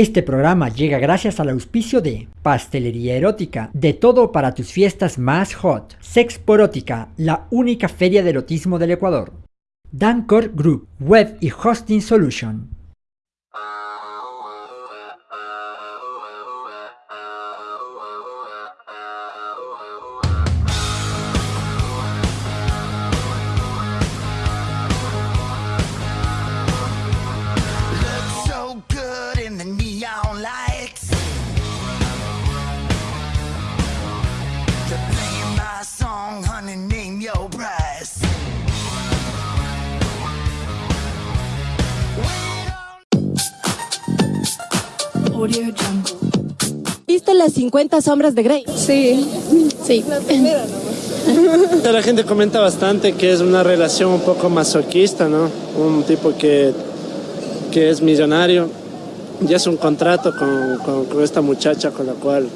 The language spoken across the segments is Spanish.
Este programa llega gracias al auspicio de Pastelería Erótica, de todo para tus fiestas más hot. Sexporótica, la única feria de erotismo del Ecuador. Dancor Group, Web y Hosting Solution. ¿Viste las 50 sombras de Grey? Sí, sí. La gente comenta bastante que es una relación un poco masoquista, ¿no? Un tipo que, que es millonario y es un contrato con, con- con esta muchacha con la cual,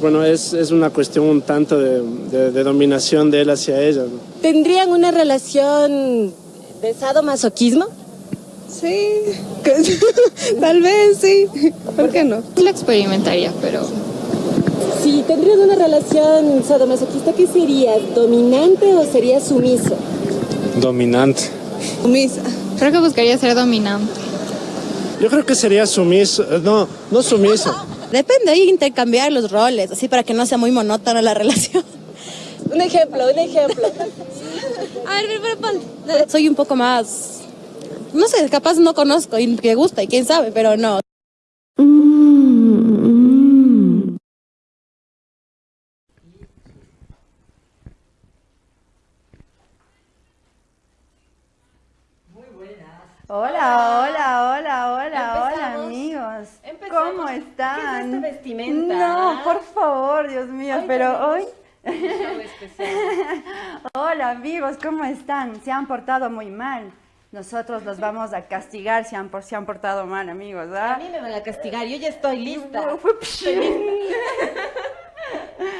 bueno, es, es una cuestión un tanto de, de- de dominación de él hacia ella, ¿no? ¿Tendrían una relación de sadomasoquismo? Sí, tal vez sí. ¿Por qué no? Lo experimentaría, pero Si tendrían una relación sadomasoquista, ¿qué serías? ¿Dominante o serías sumiso? Dominante. Sumisa. creo que buscaría ser dominante. Yo creo que sería sumiso, eh, no, no sumiso. Depende, hay que intercambiar los roles, así para que no sea muy monótona la relación. Un ejemplo, un ejemplo. A ver, pero, pero, pon- soy un poco más, no sé, capaz no conozco y que gusta y quién sabe, pero no. Hola, hola, hola, hola, hola, Empezamos. amigos. Empezamos. ¿Cómo ¿Qué están? es esta vestimenta? No, por favor, Dios mío, Hoy pero hoy. Hola, amigos, ¿cómo están? Se han portado muy mal. Nosotros los vamos a castigar si han, por, se han portado mal, amigos, A ¿ah? mí me van a castigar, yo ya estoy lista.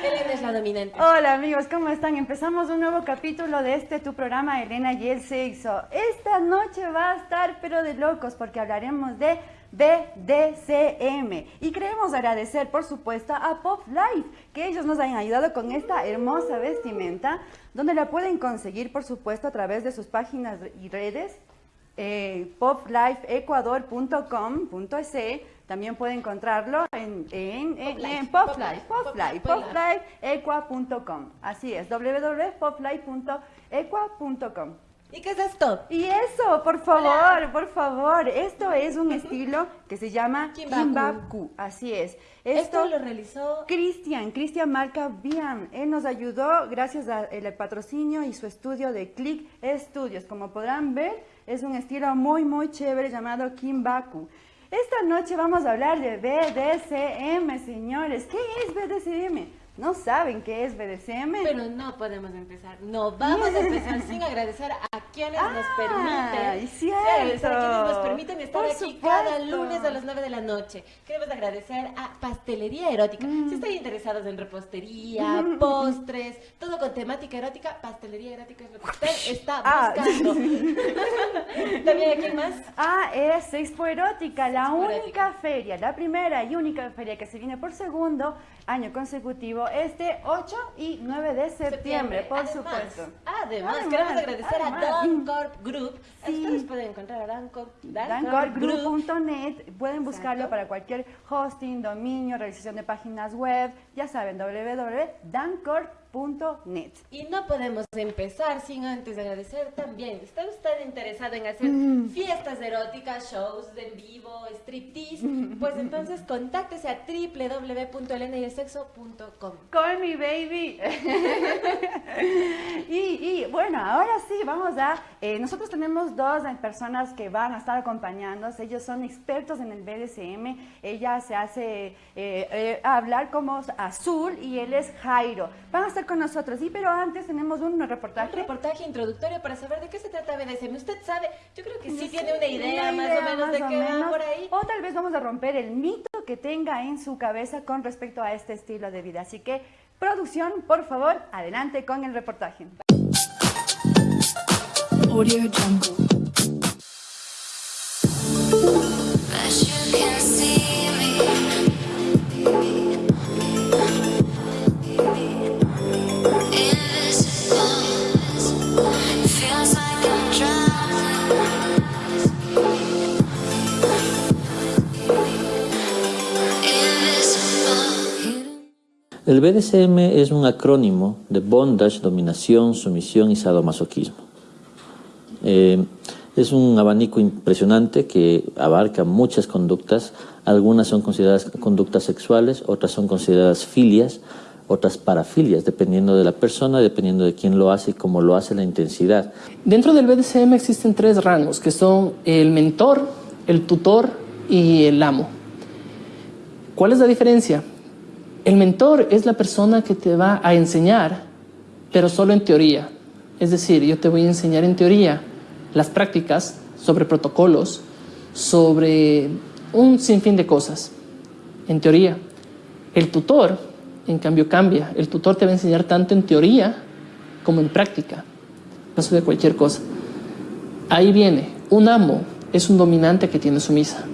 Elena es la dominante. Hola amigos, ¿cómo están? Empezamos un nuevo capítulo de este tu programa Elena y el sexo. Esta noche va a estar pero de locos porque hablaremos de BDCM y queremos agradecer por supuesto a Pop Life que ellos nos han ayudado con esta hermosa vestimenta donde la pueden conseguir por supuesto a través de sus páginas y redes eh, poplifeecuador.com.es también puede encontrarlo en, en, en, en Poplife, Poplife, poplifeequa.com. Así es, www.poplife.equa.com. ¿Y qué es esto? Y eso, por favor, por favor, esto es un estilo que se llama Kimbaku. Así es. Esto lo realizó Cristian, Cristian Marca Bian. Él nos ayudó gracias al patrocinio y su estudio de Click Studios. Como podrán ver, es un estilo muy, muy chévere llamado Kimbaku. Esta noche vamos a hablar de BDSM, señores. ¿Qué es BDSM? ¿No saben qué es BDSM? Pero no podemos empezar, no vamos a empezar sin agradecer a quienes nos permiten, y cierto. a quienes nos permiten estar Por aquí cada supuesto. lunes a las 9 de la noche. Queremos agradecer a Pastelería Erótica. Mm. Si están interesados en repostería, postres, todo con temática erótica, Pastelería Erótica es lo que usted está Ah. buscando. También aquí más. Ah, es Expo Erótica, la Expo única Erótica. feria, la primera y única feria que se viene por segundo año consecutivo, este 8 y 9 de septiembre, por Además, supuesto. Además, Además, queremos agradecer además. a Dancorp Group. Sí. Ustedes pueden encontrar a Dancorp, Dancorpgroup.net, pueden buscarlo Exacto. para cualquier hosting, dominio, realización de páginas web, ya saben, www.dancorp.net. Y no podemos empezar sin antes agradecer también. ¿Está usted interesado en hacer Mm. fiestas eróticas, shows en vivo, striptease? Pues entonces contáctese a www.elenayelsexo.com. Call me baby. y, y, bueno, ahora sí, vamos a... eh, nosotros tenemos dos personas que van a estar acompañándonos. Ellos son expertos en el BDSM. Ella se hace eh, eh, hablar como Azul y él es Jairo. Van a estar con nosotros. Sí, pero antes tenemos un Un reportaje. reportaje introductorio para saber de qué se trata BDSM. ¿Usted sabe? Yo creo que sí, Sí, tiene una idea, una más o menos más de o qué va menos. por ahí. O tal vez vamos a romper el mito que tenga en su cabeza con respecto a este estilo de vida. Así que, producción, por favor, adelante con el reportaje. Audio Jungle. As you can see, El BDSM es un acrónimo de bondage, dominación, sumisión y sadomasoquismo. Eh, es un abanico impresionante que abarca muchas conductas. Algunas son consideradas conductas sexuales, otras son consideradas filias, otras parafilias, dependiendo de la persona, dependiendo de quién lo hace y cómo lo hace, la intensidad. Dentro del BDSM existen tres rangos, que son el mentor, el tutor y el amo. ¿Cuál es la diferencia? El mentor es la persona que te va a enseñar, pero solo en teoría. Es decir, yo te voy a enseñar en teoría las prácticas sobre protocolos, sobre un sinfín de cosas, en teoría. El tutor en cambio cambia. El tutor te va a enseñar tanto en teoría como en práctica. Caso de cualquier cosa. Ahí viene, un amo es un dominante que tiene sumisa.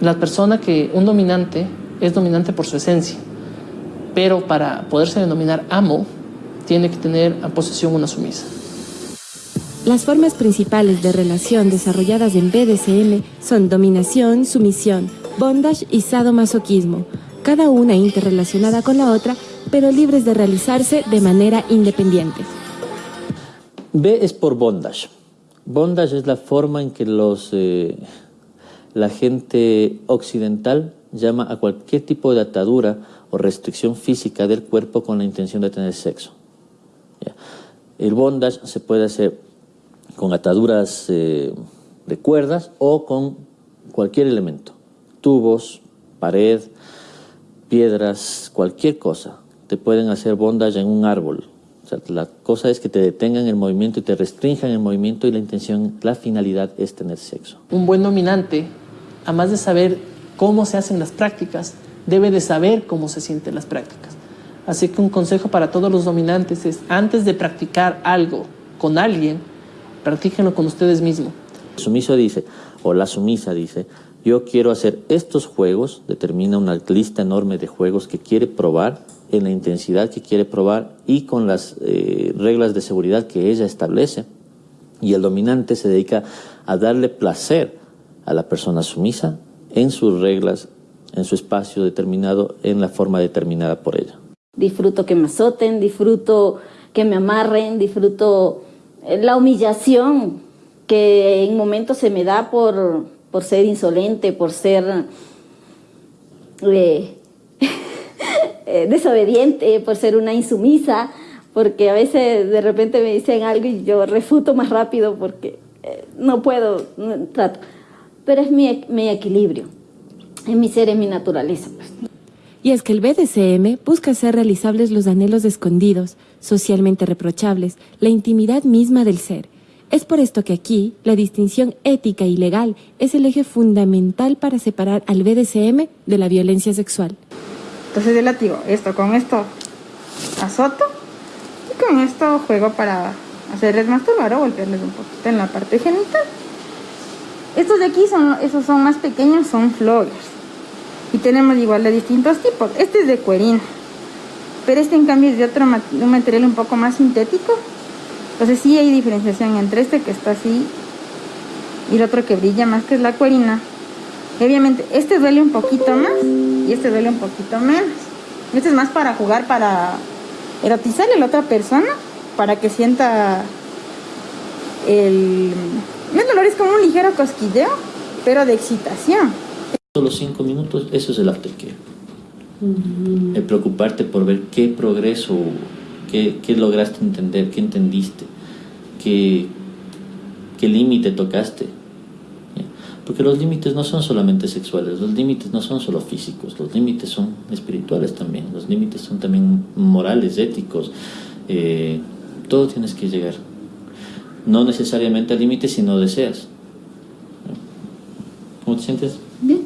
La persona que, un dominante, es dominante por su esencia. Pero para poderse denominar amo, tiene que tener a posesión una sumisa. Las formas principales de relación desarrolladas en BDSM son dominación, sumisión, bondage y sadomasoquismo, cada una interrelacionada con la otra, pero libres de realizarse de manera independiente. B es por bondage. Bondage es la forma en que los, eh, la gente occidental llama a cualquier tipo de atadura o restricción física del cuerpo con la intención de tener sexo. El bondage se puede hacer con ataduras eh, de cuerdas o con cualquier elemento, tubos, pared, piedras, cualquier cosa, te pueden hacer bondage en un árbol. La cosa es que te detengan el movimiento y te restrinjan el movimiento y la intención, la finalidad es tener sexo. Un buen dominante, además de saber cómo se hacen las prácticas, debe de saber cómo se sienten las prácticas. Así que un consejo para todos los dominantes es, antes de practicar algo con alguien, practíquenlo con ustedes mismos. El sumiso dice, o la sumisa dice, yo quiero hacer estos juegos, determina una lista enorme de juegos que quiere probar, en la intensidad que quiere probar y con las eh, reglas de seguridad que ella establece. Y el dominante se dedica a darle placer a la persona sumisa en sus reglas, en su espacio determinado, en la forma determinada por ella. Disfruto que me azoten, disfruto que me amarren, disfruto eh, la humillación que en momentos se me da por por ser insolente, por ser eh, eh, desobediente, por ser una insumisa, porque a veces de repente me dicen algo y yo refuto más rápido porque eh, no puedo, trato. Pero es mi equilibrio, es mi ser, es mi naturaleza. Pues. Y es que el BDSM busca hacer realizables los anhelos escondidos, socialmente reprochables, la intimidad misma del ser, es por esto que aquí la distinción ética y legal es el eje fundamental para separar al BDSM de la violencia sexual. Entonces yo latigo esto con esto azoto y con esto juego para hacerles masturbar o golpearles un poquito en la parte genital. Estos de aquí son, esos son más pequeños, son floggers. Y tenemos igual de distintos tipos. Este es de cuerina, pero este en cambio es de otro un material un poco más sintético entonces sí hay diferenciación entre este que está así y el otro que brilla más, que es la cuerina. obviamente este duele un poquito más y este duele un poquito menos. Este es más para jugar, para erotizarle a la otra persona, para que sienta el... El dolor es como un ligero cosquilleo, pero de excitación. Solo cinco minutos, eso es el aftercare. El preocuparte por ver qué progreso ¿Qué, lograste entender? ¿Qué entendiste? ¿Qué, qué límite tocaste? Porque los límites no son solamente sexuales, los límites no son solo físicos, los límites son espirituales también, los límites son también morales, éticos. Eh, todo tienes que llegar. No necesariamente al límite si no deseas. ¿Cómo te sientes? Bien.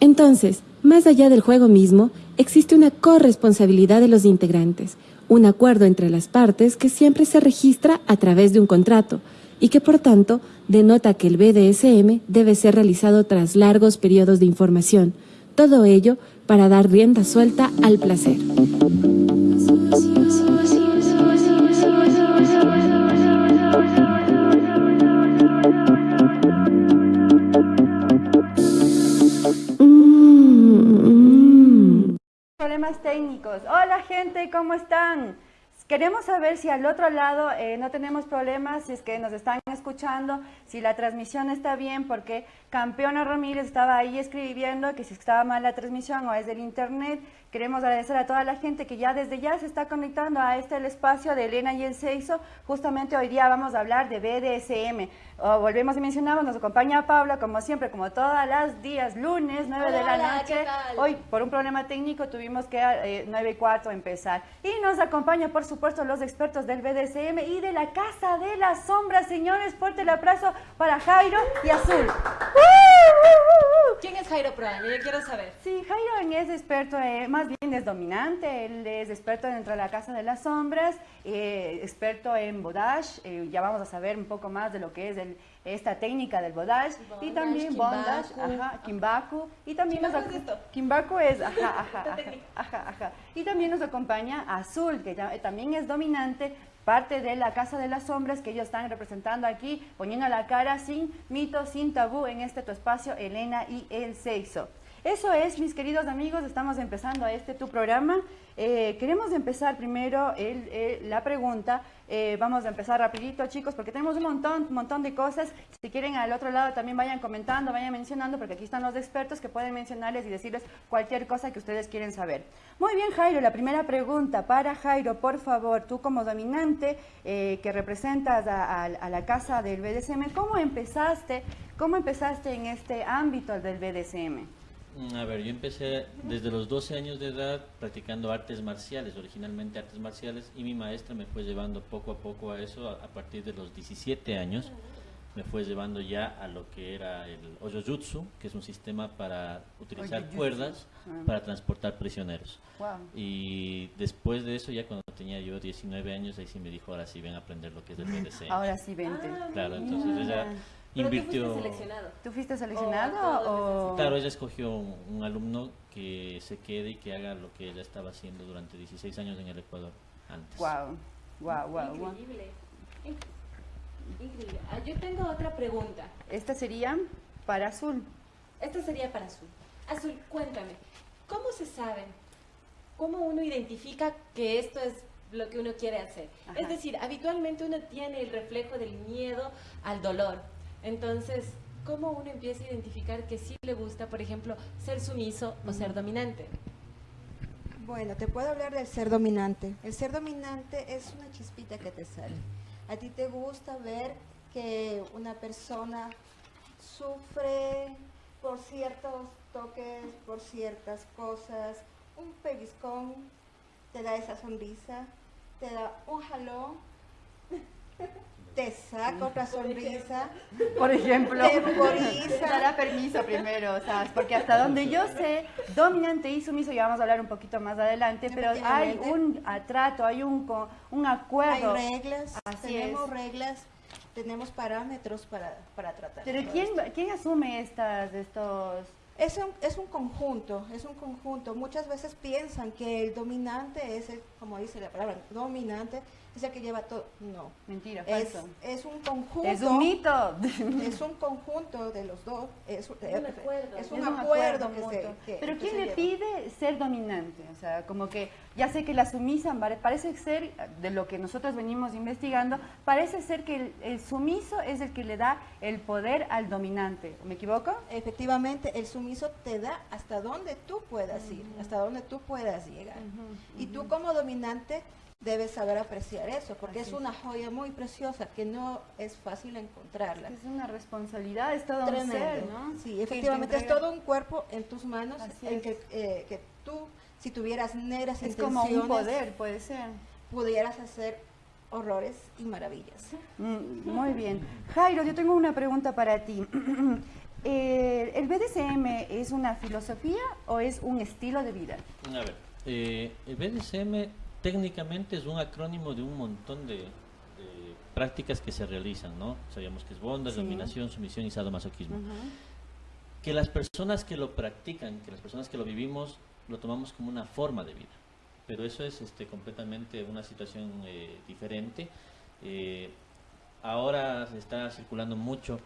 Entonces, más allá del juego mismo, existe una corresponsabilidad de los integrantes un acuerdo entre las partes que siempre se registra a través de un contrato y que por tanto denota que el BDSM debe ser realizado tras largos periodos de información, todo ello para dar rienda suelta al placer. Problemas técnicos. Hola gente, ¿cómo están? Queremos saber si al otro lado eh, no tenemos problemas, si es que nos están escuchando, si la transmisión está bien, porque Campeona Ramírez estaba ahí escribiendo que si estaba mal la transmisión o es del internet. Queremos agradecer a toda la gente que ya desde ya se está conectando a este el espacio de Elena y el Seiso. Justamente hoy día vamos a hablar de BDSM. Oh, volvemos y mencionamos, nos acompaña Paula, como siempre, como todas las días, lunes, 9 de la Hola, noche. Hoy, por un problema técnico, tuvimos que eh, 9 y 4 empezar. Y nos acompaña, por supuesto, los expertos del BDSM y de la Casa de las Sombras. Señores, fuerte el abrazo para Jairo y Azul. ¿Quién es Jairo Proaño? Yo quiero saber. Sí, Jairo es experto, eh, más bien es dominante, él es experto dentro de la Casa de las Sombras, eh, experto en bodage, eh, ya vamos a saber un poco más de lo que es el- esta técnica del bodage, y también bondage, kimbaku. ajá, kimbaku, y también nos ¿Kimbaku ac- es esto? Kimbaku es, ajá, ajá, ajá, ajá, ajá. Y también nos acompaña Azul, que ya- eh, también es dominante, parte de la Casa de las Sombras que ellos están representando aquí, poniendo la cara sin mito, sin tabú en este tu espacio, Elena y el sexo. Eso es, mis queridos amigos, estamos empezando este tu programa. Eh, queremos empezar primero el- la pregunta. Eh, vamos a empezar rapidito, chicos, porque tenemos un montón, montón de cosas. Si quieren al otro lado también vayan comentando, vayan mencionando, porque aquí están los expertos que pueden mencionarles y decirles cualquier cosa que ustedes quieren saber. Muy bien, Jairo, la primera pregunta para Jairo, por favor, tú como dominante eh, que representas a la casa del BDSM, ¿cómo empezaste, cómo empezaste en este ámbito del BDSM? Mm, A ver, yo empecé desde los 12 años de edad practicando artes marciales, originalmente artes marciales, y mi maestra me fue llevando poco a poco a eso, a, a partir de los 17 años, me fue llevando ya a lo que era el Ojojutsu, que es un sistema para utilizar Ojojutsu. cuerdas Ah. para transportar prisioneros. Wow. Y después de eso, ya cuando tenía yo 19 años, ahí sí me dijo, ahora sí ven a aprender lo que es el BDSM. Ahora sí, vente. Claro, entonces ella Pero tú invirtió... fuiste seleccionado. ¿Tú fuiste Oh, seleccionado o...? Claro, ella escogió un, un alumno que se quede y que haga lo que ella estaba haciendo durante 16 años en el Ecuador antes. Wow, wow, wow, wow. Increíble. Increíble. Ah, yo tengo otra pregunta. Esta sería para Azul. Esta sería para Azul. Azul, cuéntame, ¿cómo se sabe? ¿Cómo uno identifica que esto es lo que uno quiere hacer? Ajá. Es decir, habitualmente uno tiene el reflejo del miedo al dolor. Entonces, ¿cómo uno empieza a identificar que sí le gusta, por ejemplo, ser sumiso o ser dominante? Bueno, te puedo hablar del ser dominante. El ser dominante es una chispita que te sale. A ti te gusta ver que una persona sufre por ciertos toques, por ciertas cosas, un pellizcón, te da esa sonrisa, te da un jalón, te saca otra sonrisa. Por ejemplo, Te dará permiso primero, o sea, porque hasta donde yo sé, dominante y sumiso, ya vamos a hablar un poquito más adelante, pero hay un atrato, hay un, co- un acuerdo. Hay reglas, Así tenemos es. reglas, tenemos parámetros para, para tratar. Pero ¿quién, esto. ¿quién asume estas, estos...? Es un, es un conjunto, es un conjunto. Muchas veces piensan que el dominante es, el, como dice la palabra, dominante, es el que lleva todo. No. Mentira, Es, falso. es un conjunto. Es un mito. Es un conjunto de los dos. Es, un- un acuerdo. es un acuerdo que mutuo. se. que- Pero ¿quién se le lleva. pide ser dominante? O sea, como que ya sé que la sumisa pare- parece ser, de lo que nosotros venimos investigando, parece ser que el, el sumiso es el que le da el poder al dominante. ¿Me equivoco? Efectivamente, el sumiso te da hasta donde tú puedas ir, hasta donde tú puedas llegar. Y tú como dominante debes saber apreciar eso, porque Así es una joya muy preciosa que no es fácil encontrarla. Es una responsabilidad, es todo un ser, ¿no? Sí, efectivamente es todo un cuerpo en tus manos, Así en es. que, eh, que tú, si tuvieras negras Es como un intenciones, poder, puede ser. pudieras hacer horrores y maravillas. Mm, Muy bien. Jairo, yo tengo una pregunta para ti. Eh, ¿El BDSM es una filosofía o es un estilo de vida? A ver, eh, el BDSM técnicamente es un acrónimo de un montón de, de prácticas que se realizan, ¿no? Sabíamos que es bondage, Sí. dominación, sumisión y sadomasoquismo. Que las personas que lo practican, que las personas que lo vivimos, lo tomamos como una forma de vida. Pero eso es este, completamente una situación eh, diferente. Eh, ahora se está circulando mucho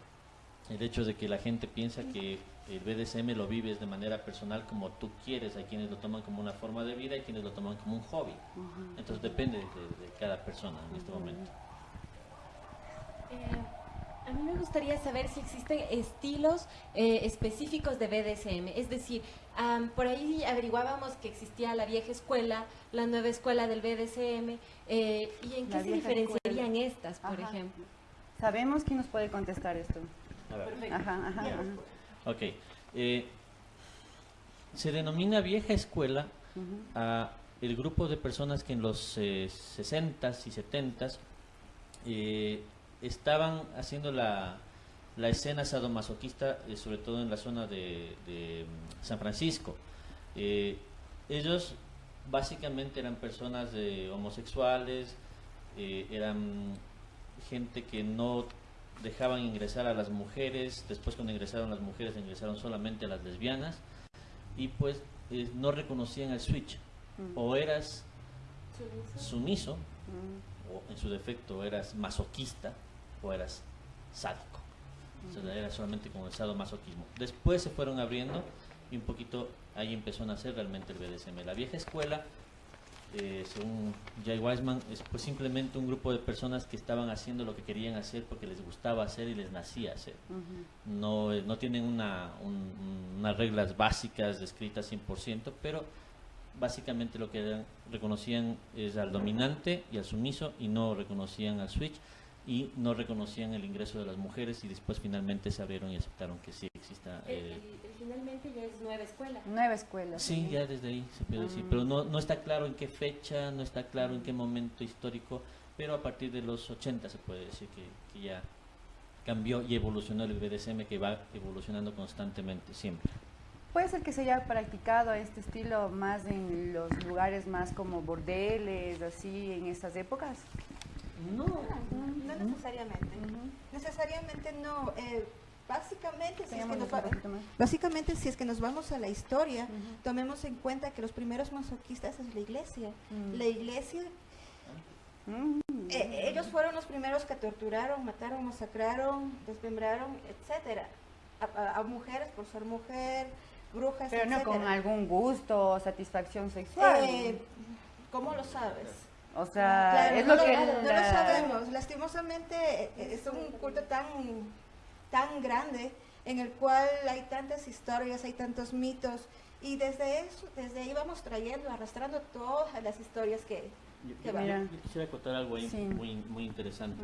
el hecho de que la gente piensa que el BDSM lo vives de manera personal como tú quieres. Hay quienes lo toman como una forma de vida y quienes lo toman como un hobby. Entonces depende de, de cada persona en este momento. Eh, a mí me gustaría saber si existen estilos eh, específicos de BDSM. Es decir, por ahí averiguábamos que existía la vieja escuela, la nueva escuela del BDSM, eh, y en La qué se diferenciarían escuela. estas, por Ajá. ejemplo. Sabemos quién nos puede contestar esto. Perfecto. Ajá, ajá, ajá. Ok. eh, se denomina vieja escuela a el grupo de personas que en los eh, 60s y 70s eh, estaban haciendo la, la escena sadomasoquista, eh, sobre todo en la zona de, de, mm, San Francisco. Ellos básicamente eran personas de homosexuales, eran gente que no dejaban ingresar a las mujeres, después cuando ingresaron las mujeres ingresaron solamente a las lesbianas y pues eh, no reconocían el switch. Mm. O eras sumiso, Mm. o en su defecto eras masoquista, o eras sádico. O sea, era solamente con el sadomasoquismo. Después se fueron abriendo y un poquito ahí empezó a nacer realmente el BDSM. La vieja escuela, eh, según Jay Wiseman, es pues simplemente un grupo de personas que estaban haciendo lo que querían hacer porque les gustaba hacer y les nacía hacer. No, eh, no tienen una, un- unas reglas básicas descritas 100%, pero básicamente lo que reconocían es al dominante y al sumiso y no reconocían al switch y no reconocían el ingreso de las mujeres y después finalmente se abrieron y aceptaron que sí exista. El- eh, nueva escuela. Nueva escuela. Sí, ya desde ahí se puede decir, pero no, no está claro en qué fecha, no está claro en qué momento histórico, pero a partir de los 80 se puede decir que, que ya cambió y evolucionó el BDSM que va evolucionando constantemente, siempre. Puede ser que se haya practicado este estilo más en los lugares más como bordeles, así, en estas épocas. No, no necesariamente. Necesariamente no. eh, básicamente, si es que nos va- básicamente, si es que nos vamos a la historia, tomemos en cuenta que los primeros masoquistas es la iglesia. Mm. La iglesia, eh, ellos fueron los primeros que torturaron, mataron, masacraron, desmembraron, etcétera, a, a- a mujeres por ser mujer, brujas, Pero no con algún gusto o satisfacción sexual. Eh, ¿Cómo lo sabes? o sea, Claro, es no, lo que... no lo sabemos. Lastimosamente eh, es un culto tan, tan grande en el cual hay tantas historias, hay tantos mitos y desde eso, desde ahí vamos trayendo, arrastrando todas las historias que, que van. Yo quisiera contar algo ahí Sí. muy, muy interesante.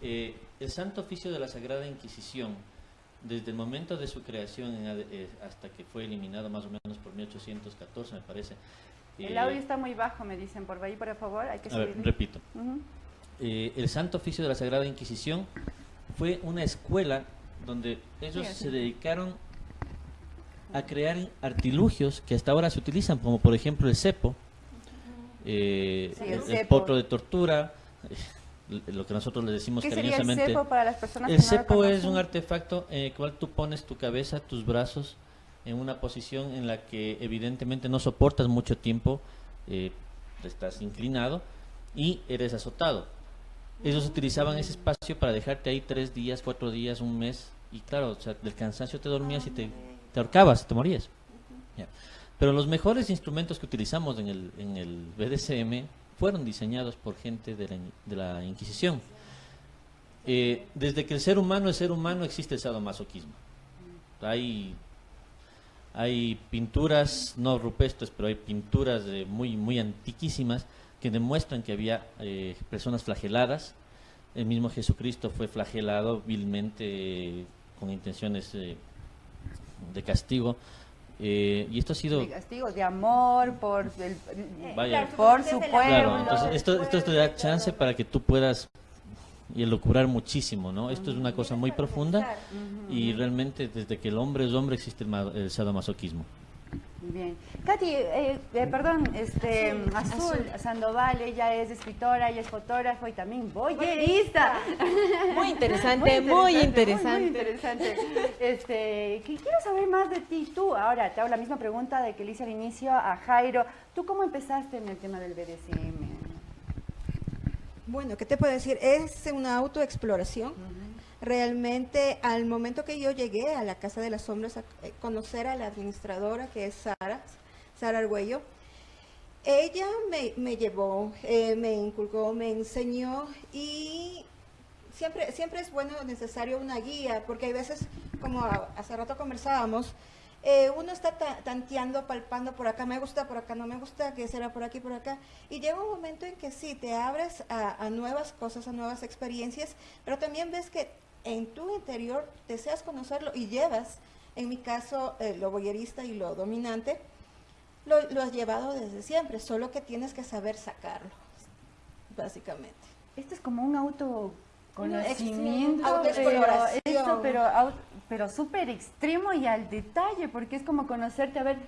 Eh, el Santo Oficio de la Sagrada Inquisición, desde el momento de su creación en ade- eh, hasta que fue eliminado más o menos por 1814, me parece. El eh, audio está muy bajo, me dicen. Por ahí, por favor, hay que A ver, repito. Eh, el Santo Oficio de la Sagrada Inquisición fue una escuela donde ellos Sí, se dedicaron a crear artilugios que hasta ahora se utilizan, como por ejemplo el cepo, eh, Sí, el el, el cepo. potro de tortura, eh, lo que nosotros le decimos ¿Qué sería el cariñosamente. cepo para las personas El que no lo cepo es un artefacto en el cual tú pones tu cabeza, tus brazos en una posición en la que evidentemente no soportas mucho tiempo, eh, estás inclinado y eres azotado. Ellos utilizaban ese espacio para dejarte ahí tres días, cuatro días, un mes y claro, o sea, del cansancio te dormías y te, te ahorcabas, te morías. Pero los mejores instrumentos que utilizamos en el, en el BDSM fueron diseñados por gente de la, de la Inquisición. Eh, desde que el ser humano es ser humano existe el sadomasoquismo. Hay, hay pinturas, no rupestres, pero hay pinturas muy, muy antiquísimas que demuestran que había eh, personas flageladas. El mismo Jesucristo fue flagelado vilmente eh, con intenciones eh, de castigo. Eh, y esto ha sido... De castigos de amor por el, Vaya. por su pueblo. Claro, entonces esto, esto te da chance para que tú puedas y elucubrar muchísimo, ¿no? Esto es una cosa muy profunda y realmente desde que el hombre es hombre existe el, ma- el sadomasoquismo. Bien. Katy, eh, eh, perdón, este, Azul, Sandoval, ella es escritora, ella es fotógrafo y también boyerista. Muy interesante, muy interesante. Muy, interesante. Este, que quiero saber más de ti. Tú, ahora te hago la misma pregunta de que le hice al inicio a Jairo. ¿Tú cómo empezaste en el tema del BDSM? Bueno, ¿qué te puedo decir? Es una autoexploración. Realmente, al momento que yo llegué a la Casa de las Sombras a eh, conocer a la administradora, que es Sara, Sara Argüello, ella me, me llevó, eh, me inculcó, me enseñó y siempre, siempre es bueno, necesario una guía, porque hay veces, como hace rato conversábamos, eh, uno está ta- tanteando, palpando por acá, me gusta, por acá no me gusta, que será por aquí, por acá. Y llega un momento en que sí, te abres a nuevas cosas, a nuevas experiencias, pero también ves que en tu interior deseas conocerlo y llevas, en mi caso, eh, lo voyerista y lo dominante, lo, lo has llevado desde siempre, solo que tienes que saber sacarlo, básicamente. Esto es como un autoconocimiento, Una pero, autoexploración. esto, pero, pero súper extremo y al detalle, porque es como conocerte, a ver,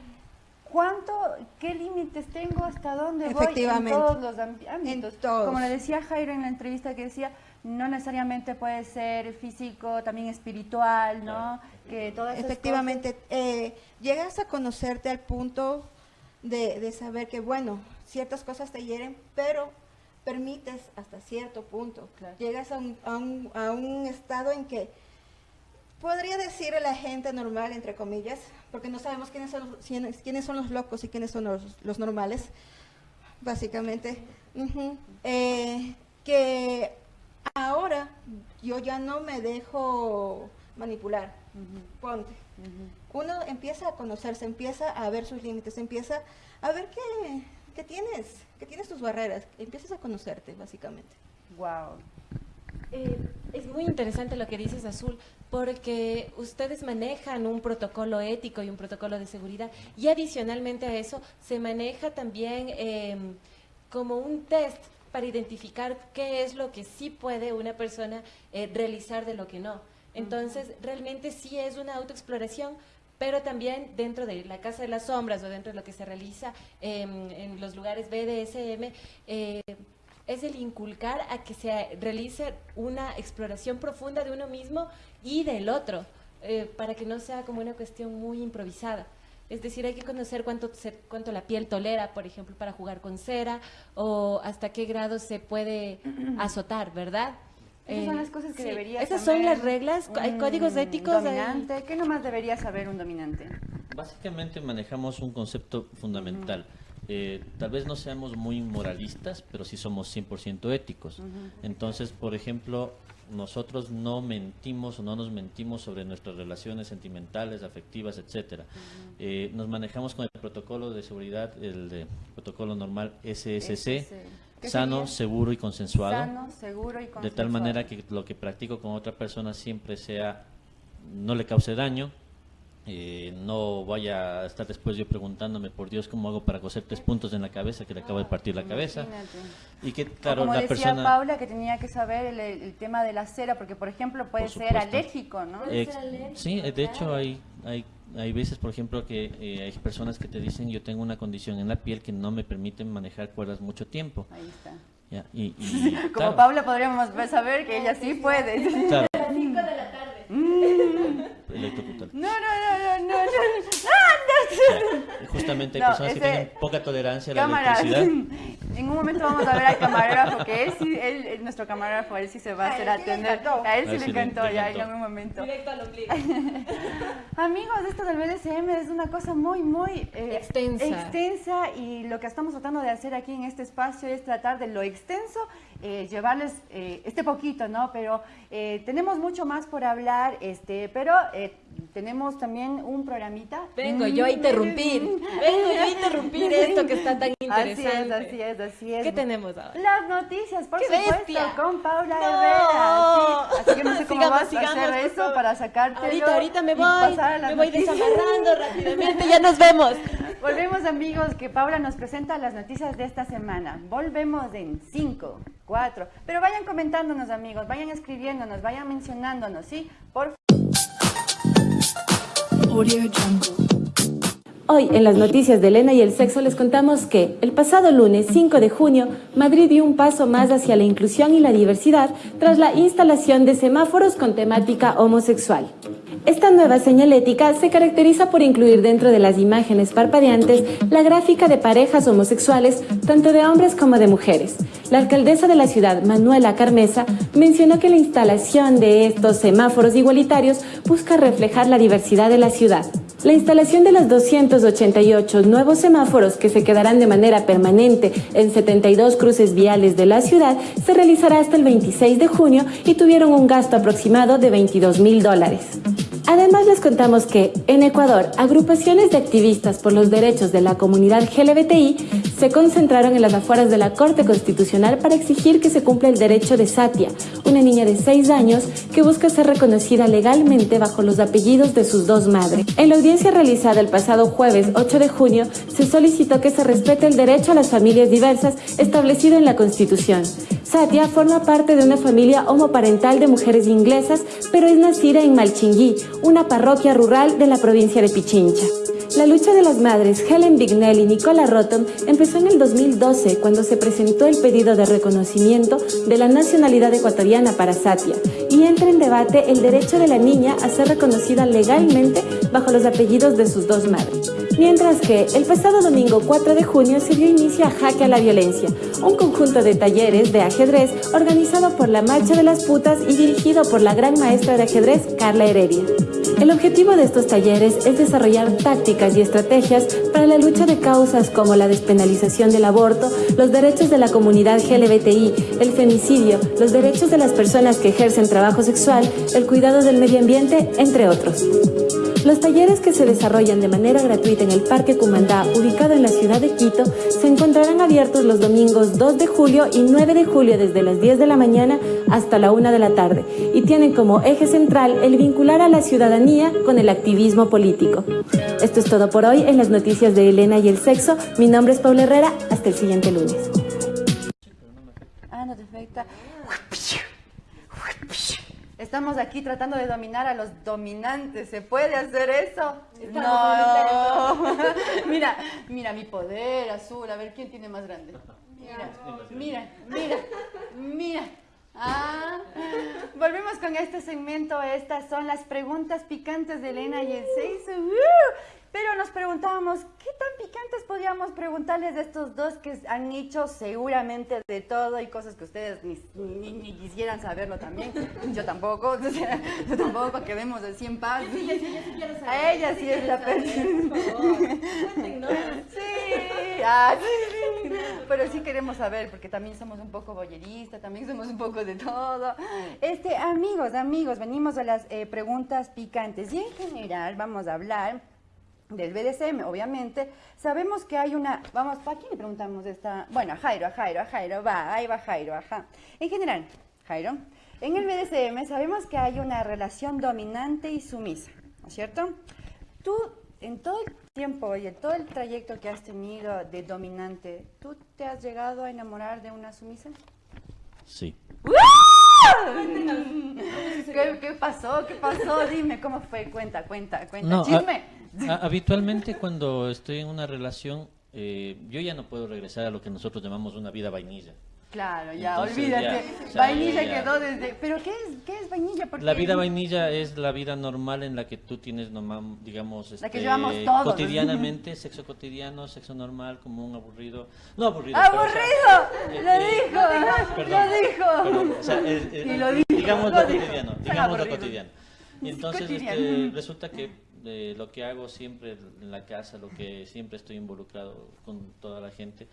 ¿cuánto, qué límites tengo, hasta dónde voy en todos los ámbitos? todos. Como le decía Jairo en la entrevista que decía, no necesariamente puede ser físico, también espiritual, ¿no? Que todas Efectivamente, eh, llegas a conocerte al punto de, de saber que, bueno, ciertas cosas te hieren, pero permites hasta cierto punto. Llegas a un, a, un, a un estado en que podría decir la gente normal, entre comillas, porque no sabemos quiénes son los, quiénes, son los locos y quiénes son los, los normales, básicamente. Eh, que ahora yo ya no me dejo manipular. Ponte. Uno empieza a conocerse, empieza a ver sus límites, empieza a ver que, que tienes, que tienes tus barreras, empiezas a conocerte, básicamente. Wow. Eh, es muy interesante lo que dices, Azul, porque ustedes manejan un protocolo ético y un protocolo de seguridad y adicionalmente a eso se maneja también eh, como un test para identificar qué es lo que sí puede una persona eh, realizar de lo que no. Entonces, realmente sí es una autoexploración, pero también dentro de la Casa de las Sombras o dentro de lo que se realiza em, en los lugares BDSM, eh, es el inculcar a que se realice una exploración profunda de uno mismo y del otro, eh, para que no sea como una cuestión muy improvisada. Es decir, hay que conocer cuánto, se- cuánto la piel tolera, por ejemplo, para jugar con cera, o hasta qué grado se puede azotar, ¿verdad? Esas son las cosas que sí, debería Esas saber son las reglas, hay códigos éticos. hay- Dominante, ¿qué nomás debería saber un dominante? Básicamente manejamos un concepto fundamental. Eh, tal vez no seamos muy moralistas, pero sí somos 100% éticos. Entonces, por ejemplo, nosotros no mentimos o no nos mentimos sobre nuestras relaciones sentimentales, afectivas, etcétera. Eh, nos manejamos con el protocolo de seguridad, el de protocolo normal SSC, SSC. ¿Qué sano, sería? seguro y consensuado. Sano, seguro y De tal consensuado. manera que lo que practico con otra persona siempre sea, no le cause daño, eh, no vaya a estar después yo preguntándome, por Dios, ¿cómo hago para coser tres puntos en la cabeza que le acabo de partir la cabeza? Imagínate. Y que, O claro, como la decía persona... Paula que tenía que saber el, el tema de la cera, porque por ejemplo puede Por ser alérgico, ¿no? Eh, sí, de hecho hay, hay, hay veces, por ejemplo, que eh, hay personas que te dicen yo tengo una condición en la piel que no me permite manejar cuerdas mucho tiempo. Ahí está. Ya, y, y, Como claro, Paula podríamos saber que ella sí puede. Claro. A las 5 de la tarde. Mm. No, no, no, no, no. Justamente hay No, personas que tienen poca tolerancia a la Cámara, electricidad. en un momento vamos a ver al camarógrafo, que él sí, él, él- nuestro camarógrafo, él sí se va a A hacer él sí le atender. encantó. A él A sí él le sí le- encantó, ya en un momento. Directo al ombligo. Amigos, esto del BDSM es una cosa muy, muy eh, Extensa. extensa y lo que estamos tratando de hacer aquí en este espacio es tratar de lo extenso, eh, llevarles eh, este poquito, ¿no? Pero eh, tenemos mucho más por hablar, este, pero eh, tenemos también un programita. Vengo yo a interrumpir. Vengo yo a interrumpir esto que está tan interesante. Así es, así es, así es. ¿Qué tenemos ahora? Las noticias, por ¡Qué supuesto, bestia! con Paula No. Herrera. Sí, así que no sé cómo Sigamos, vas a hacer eso para sacarte. Ahorita, ahorita me voy, me voy noticias. desamarrando rápidamente, ya nos vemos. Volvemos amigos, que Paula nos presenta las noticias de esta semana. Volvemos en 5, 4, pero vayan comentándonos amigos, vayan escribiéndonos, vayan mencionándonos, ¿sí? Por Hoy en las noticias de Elena y el sexo les contamos que el pasado lunes 5 de junio Madrid dio un paso más hacia la inclusión y la diversidad tras la instalación de semáforos con temática homosexual. Esta nueva señalética se caracteriza por incluir dentro de las imágenes parpadeantes la gráfica de parejas homosexuales, tanto de hombres como de mujeres. La alcaldesa de la ciudad, Manuela Carmesa, mencionó que la instalación de estos semáforos igualitarios busca reflejar la diversidad de la ciudad. La instalación de los 288 nuevos semáforos que se quedarán de manera permanente en 72 cruces viales de la ciudad se realizará hasta el 26 de junio y tuvieron un gasto aproximado de 22 mil dólares. Además les contamos que en Ecuador, agrupaciones de activistas por los derechos de la comunidad LGBTI se concentraron en las afueras de la Corte Constitucional para exigir que se cumpla el derecho de Satia, una niña de 6 años que busca ser reconocida legalmente bajo los apellidos de sus dos madres. En la audiencia realizada el pasado jueves 8 de junio, se solicitó que se respete el derecho a las familias diversas establecido en la Constitución. Satia forma parte de una familia homoparental de mujeres inglesas, pero es nacida en Malchinguí, una parroquia rural de la provincia de Pichincha. La lucha de las madres Helen Bignell y Nicola Rotom empezó en el 2012 cuando se presentó el pedido de reconocimiento de la nacionalidad ecuatoriana para Satia y entra en debate el derecho de la niña a ser reconocida legalmente bajo los apellidos de sus dos madres. Mientras que el pasado domingo 4 de junio se dio inicio a Jaque a la Violencia, un conjunto de talleres de ajedrez organizado por la Marcha de las Putas y dirigido por la gran maestra de ajedrez Carla Heredia. El objetivo de estos talleres es desarrollar tácticas y estrategias para la lucha de causas como la despenalización del aborto, los derechos de la comunidad LGBTI, el femicidio, los derechos de las personas que ejercen trabajo sexual, el cuidado del medio ambiente, entre otros. Los talleres que se desarrollan de manera gratuita en el Parque Cumandá, ubicado en la ciudad de Quito, se encontrarán abiertos los domingos 2 de julio y 9 de julio desde las 10 de la mañana hasta la 1 de la tarde y tienen como eje central el vincular a la ciudadanía con el activismo político. Esto es todo por hoy en las noticias de Elena y el sexo. Mi nombre es Paula Herrera. Hasta el siguiente lunes. Ah, no te afecta. Estamos aquí tratando de dominar a los dominantes. ¿Se puede hacer eso? Estamos no. mira, mira mi poder azul. A ver quién tiene más grande. Mira, mira, mira, mira. Ah, volvemos con este segmento. Estas son las preguntas picantes de Elena y el 6. Pero nos preguntábamos, ¿qué tan picantes podíamos preguntarles de estos dos que han hecho seguramente de todo y cosas que ustedes ni, ni- ni quisieran saberlo también? Yo tampoco, o sea, yo tampoco, que vemos de 100 paz. Sí, yo sí- yo sí quiero saber. A ella sí sí es la persona. Cuéntenos. Sí, ah, sí. pero sí queremos saber, porque también somos un poco boyeristas, también somos un poco de todo. Este, amigos, amigos, venimos a las eh, preguntas picantes y en general vamos a hablar del BDSM, obviamente, sabemos que hay una, vamos, ¿para quién le preguntamos esta? Bueno, a Jairo, a Jairo, a Jairo, va, ahí va Jairo, ajá. En general, Jairo, en el BDSM sabemos que hay una relación dominante y sumisa, ¿no es cierto? Tú, en todo el tiempo y en todo el trayecto que has tenido de dominante, ¿tú te has llegado a enamorar de una sumisa? Sí. ¿Qué, qué pasó? ¿Qué pasó? Dime, ¿cómo fue? Cuenta, cuenta, cuenta. No, Chisme. a- a- habitualmente cuando estoy en una relación, eh, yo ya no puedo regresar a lo que nosotros llamamos una vida vainilla. Claro, ya, Entonces, olvídate. ya, o sea, vainilla ya. quedó desde... ¿Pero qué es, qué es vainilla? Porque La vida vainilla es la vida normal en la que tú tienes, normal, digamos, La que este, llevamos todos, cotidianamente, sexo cotidiano, sexo normal, común, aburrido. No aburrido. pero, o sea, ¡Aburrido! eh, ¡Lo eh, dijo! perdón, ¡Lo dijo! perdón, o sea, es- es- Y lo dijo, digamos lo lo dijo. cotidiano, digamos lo cotidiano. Y Es entonces este, resulta que eh, lo que hago siempre en la casa, lo que siempre estoy involucrado con toda la gente,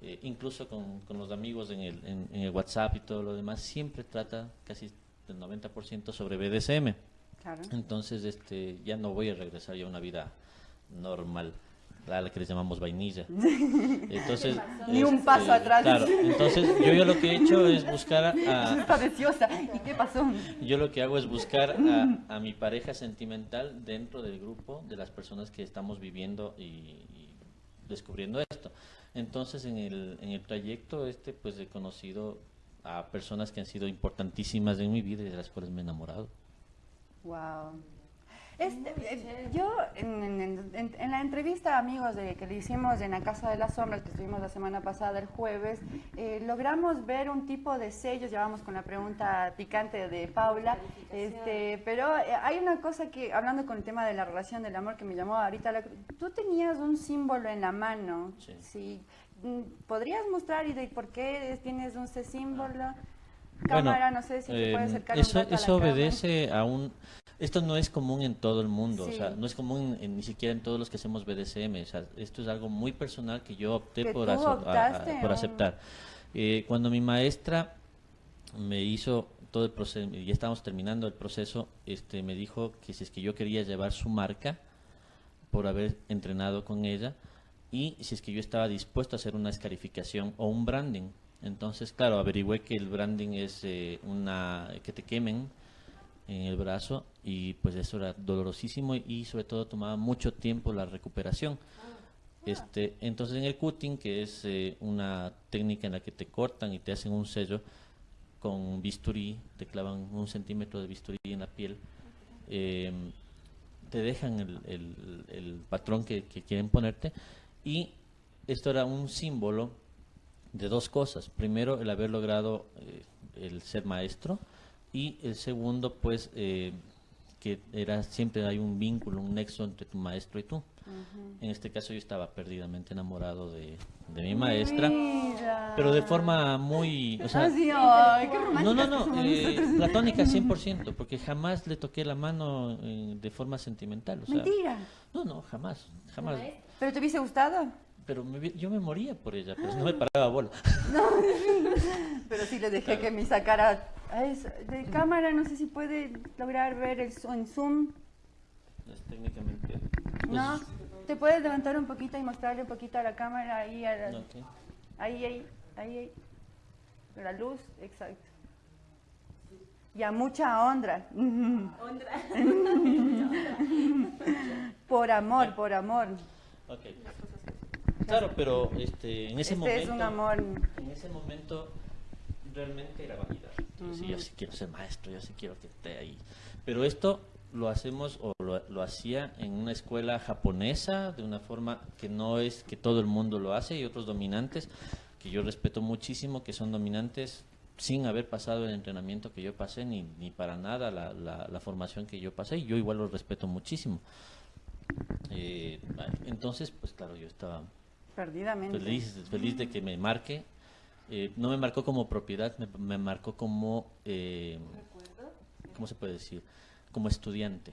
eh, incluso con, con los amigos en el, en, en el WhatsApp y todo lo demás, siempre trata casi del 90% sobre BDSM. Claro. Entonces este, ya no voy a regresar ya a una vida normal, a la que les llamamos vainilla. Entonces, Ni un este, paso atrás. Claro, entonces yo, yo lo que he hecho es buscar a, Está deseosa. ¿Y qué pasó? yo lo que hago es buscar a, a mi pareja sentimental dentro del grupo de las personas que estamos viviendo y, y descubriendo esto. Entonces, en el, en el trayecto este, pues he conocido a personas que han sido importantísimas en mi vida y de las cuales me he enamorado. Wow. Este, eh, yo, en, en- en- en la entrevista, amigos, de, que le hicimos en la Casa de las Sombras, que estuvimos la semana pasada, el jueves, eh, logramos ver un tipo de sellos, ya vamos con la pregunta picante de Paula, este, pero eh, hay una cosa que, hablando con el tema de la relación del amor, que me llamó ahorita, la- tú tenías un símbolo en la mano, sí. Mm, ¿Podrías mostrar y de por qué tienes un ese símbolo? Cámara, no sé si eh, puede acercar eso, un rato a la eso cámara. obedece a un... Esto no es común en todo el mundo, Sí. o sea, no es común en- ni siquiera en todos los que hacemos BDSM, o sea, esto es algo muy personal que yo opté Que por, aceptar. Eh, cuando mi maestra me hizo todo el proceso, ya estábamos terminando el proceso, este, me dijo que si es que yo quería llevar su marca por haber entrenado con ella y si es que yo estaba dispuesto a hacer una escarificación o un branding. Entonces, claro, averigüé que el branding es eh, una que te quemen en el brazo y pues eso era dolorosísimo y sobre todo tomaba mucho tiempo la recuperación. Este, entonces en el cutting, que es eh, una técnica en la que te cortan y te hacen un sello con bisturí, te clavan un centímetro de bisturí en la piel, eh, te dejan el, el- el patrón que, que quieren ponerte y esto era un símbolo de dos cosas. Primero, el haber logrado eh, el ser maestro y el segundo, pues, eh, que era siempre hay un vínculo, un nexo entre tu maestro y tú. En este caso yo estaba perdidamente enamorado de, de mi maestra, Mira. pero de forma muy... O sea, Ah, sí, ay, qué no, no, no, eh, platónica 100%, porque jamás le toqué la mano eh, de forma sentimental. O sea, Mentira. No, no, jamás, jamás. ¿Pero te hubiese gustado? Pero me vi- yo me moría por ella, pero no me paraba bola. No, pero sí le dejé que me sacara a eso. de cámara, no sé si puede lograr ver el en zoom. Es técnicamente... No, te puedes levantar un poquito y mostrarle un poquito a la cámara ahí, a la- ahí, ahí, ahí, ahí. La luz, exacto. Y a mucha honra. por amor, por amor. Ok. Claro, pero este, en ese Este momento... es un amor. En ese momento realmente era vanidad. Yo decía, yo sí quiero ser maestro, yo sí quiero que esté ahí. Pero esto lo hacemos o lo, lo hacía en una escuela japonesa de una forma que no es que todo el mundo lo hace y otros dominantes que yo respeto muchísimo que son dominantes sin haber pasado el entrenamiento que yo pasé ni, ni para nada la, la, la formación que yo pasé y yo igual los respeto muchísimo. Eh, entonces, pues claro, yo estaba Perdidamente. feliz, feliz de que me marque. Eh, no me marcó como propiedad, me, me marcó como, eh, ¿cómo se puede decir? Como estudiante.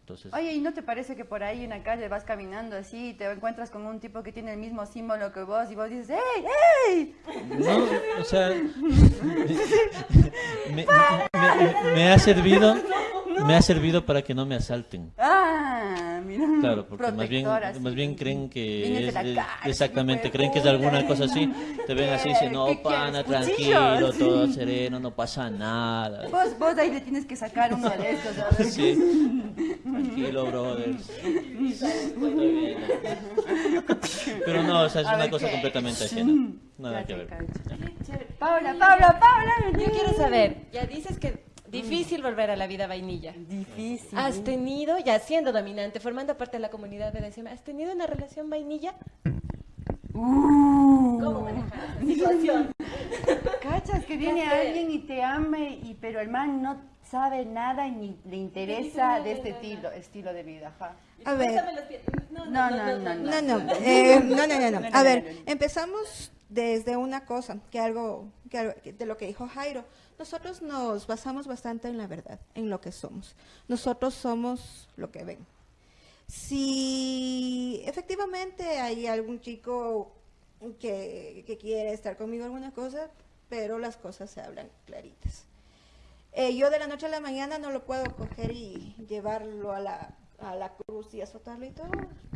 Entonces, Oye, ¿y no te parece que por ahí en la calle vas caminando así y te encuentras con un tipo que tiene el mismo símbolo que vos y vos dices, ¡Ey, ey! no, o sea, me, me- me ha servido, me ha servido para que no me asalten. Ah, mira. Claro, porque más bien, más bien creen que de es, la es- calle, exactamente, creen que es alguna cosa así, te ven así y dicen, ¿Qué no, pana, cuchillos?" tranquilo, todo sereno, no pasa nada. Vos, vos ahí le tienes que sacar uno de estos. Sí. Tranquilo, brothers. Pero no, o sea, es A una ver, cosa ¿qué? completamente ajena. Nada Ya que ver. Paula, Paula, Paula. Yo quiero saber, ya dices que difícil volver a la vida vainilla. Difícil. ¿Has tenido, ya siendo dominante, formando parte de la comunidad BDSM, has tenido una relación vainilla? ¿Cómo manejar esa situación? Cachas que viene alguien y te ame, y, pero el man no sabe nada y ni le interesa de este estilo, estilo de vida. ajá. A ver. No, No, no, no, no. No, no, eh, no, no, no, no. A ver, empezamos desde una cosa, que algo, que algo- que de lo que dijo Jairo. Nosotros nos basamos bastante en la verdad, en lo que somos. Nosotros somos lo que ven. Si efectivamente hay algún chico que, quiere estar conmigo alguna cosa, pero las cosas se hablan claritas. Eh, yo de la noche a la mañana no lo puedo coger y llevarlo a la, a la cruz y azotarlo y todo.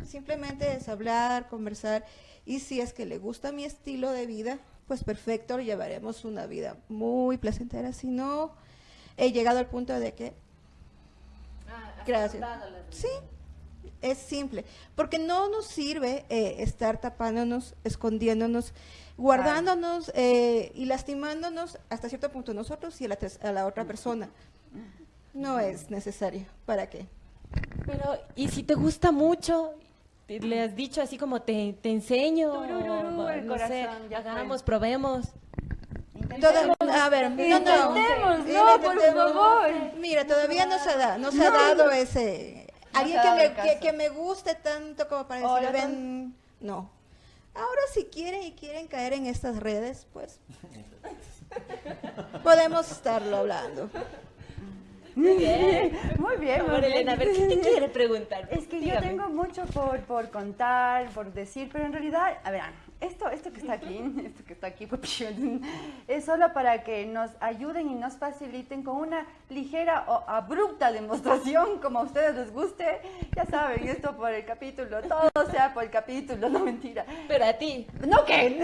Simplemente es hablar, conversar. Y si es que le gusta mi estilo de vida, pues perfecto, llevaremos una vida muy placentera. Si no, he llegado al punto de que... Gracias. Sí, es simple. Porque no nos sirve eh, estar tapándonos, escondiéndonos, guardándonos eh, y lastimándonos hasta cierto punto nosotros y a la, a la otra persona. No es necesario. ¿Para qué? Pero, ¿y si te gusta mucho? Te- Le has dicho así como te, te enseño, Tururú, o, el no sé, corazón, ya fue. hagamos, probemos. Toda- a ver, no, no, no, por favor. Mira, todavía no se, da, no se ha No. dado ese... Alguien ha que me, que, que me guste tanto como para Ahora decir, ven... No. Ahora si quieren y quieren caer en estas redes, pues podemos estarlo hablando. Muy bien, muy bien. Muy. Elena, a ver, ¿qué te quiere preguntar? Es que yo Dígame. tengo mucho por, por contar, por decir, pero en realidad, a ver, esto, esto que está aquí, esto que está aquí, pues, es solo para que nos ayuden y nos faciliten con una ligera o abrupta demostración, como a ustedes les guste. Ya saben, esto por el capítulo, todo sea por el capítulo, no mentira. Pero a ti. ¿No qué?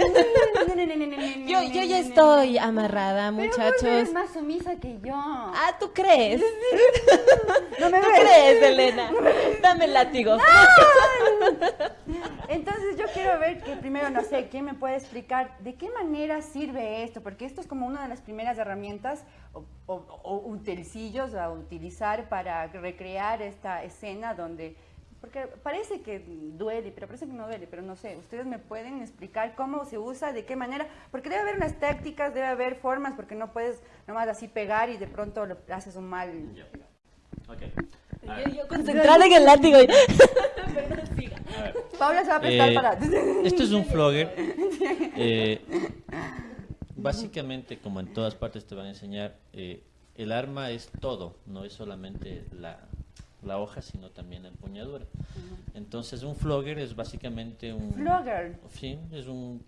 Yo, yo ya estoy amarrada, Pero muchachos. eres más sumisa que yo. Ah, ¿tú crees? No me ¿Tú ves. crees, Elena? Dame el látigo. Entonces yo quiero ver que primero, no sé, ¿quién me puede explicar de qué manera sirve esto? Porque esto es como una de las primeras herramientas o, o- o utensilios a utilizar para recrear esta escena donde... Porque parece que duele, pero parece que no duele, pero no sé. ¿Ustedes me pueden explicar cómo se usa, de qué manera? Porque debe haber unas tácticas, debe haber formas, porque no puedes nomás así pegar y de pronto haces un mal... Yo, yo concentrada en el látigo. Perdón, siga. Paula se va a prestar Eh, para... Esto es un flogger. Eh, básicamente, como en todas partes te van a enseñar, eh, el arma es todo, no es solamente la, la hoja, sino también la empuñadura. Entonces, un flogger es básicamente un... Flogger. Sí, es un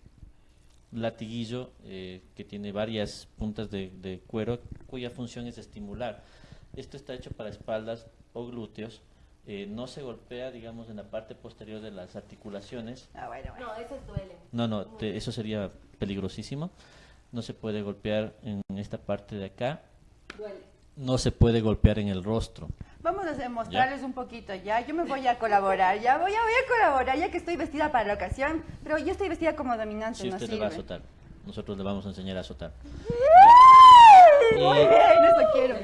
latiguillo eh, que tiene varias puntas de, de cuero cuya función es estimular. Esto está hecho para espaldas o glúteos. eh, no se golpea, digamos, en la parte posterior de las articulaciones. Ah, bueno, bueno. No, esos duelen. No, no, te- eso sería peligrosísimo. No se puede golpear en esta parte de acá. Duele. No se puede golpear en el rostro. Vamos a mostrarles un poquito ya. Yo me voy a colaborar, ya voy a, voy a colaborar, ya que estoy vestida para la ocasión. Pero yo estoy vestida como dominante, Si no usted le va a azotar, nosotros le vamos a enseñar a azotar. Muy bien, eso quiero.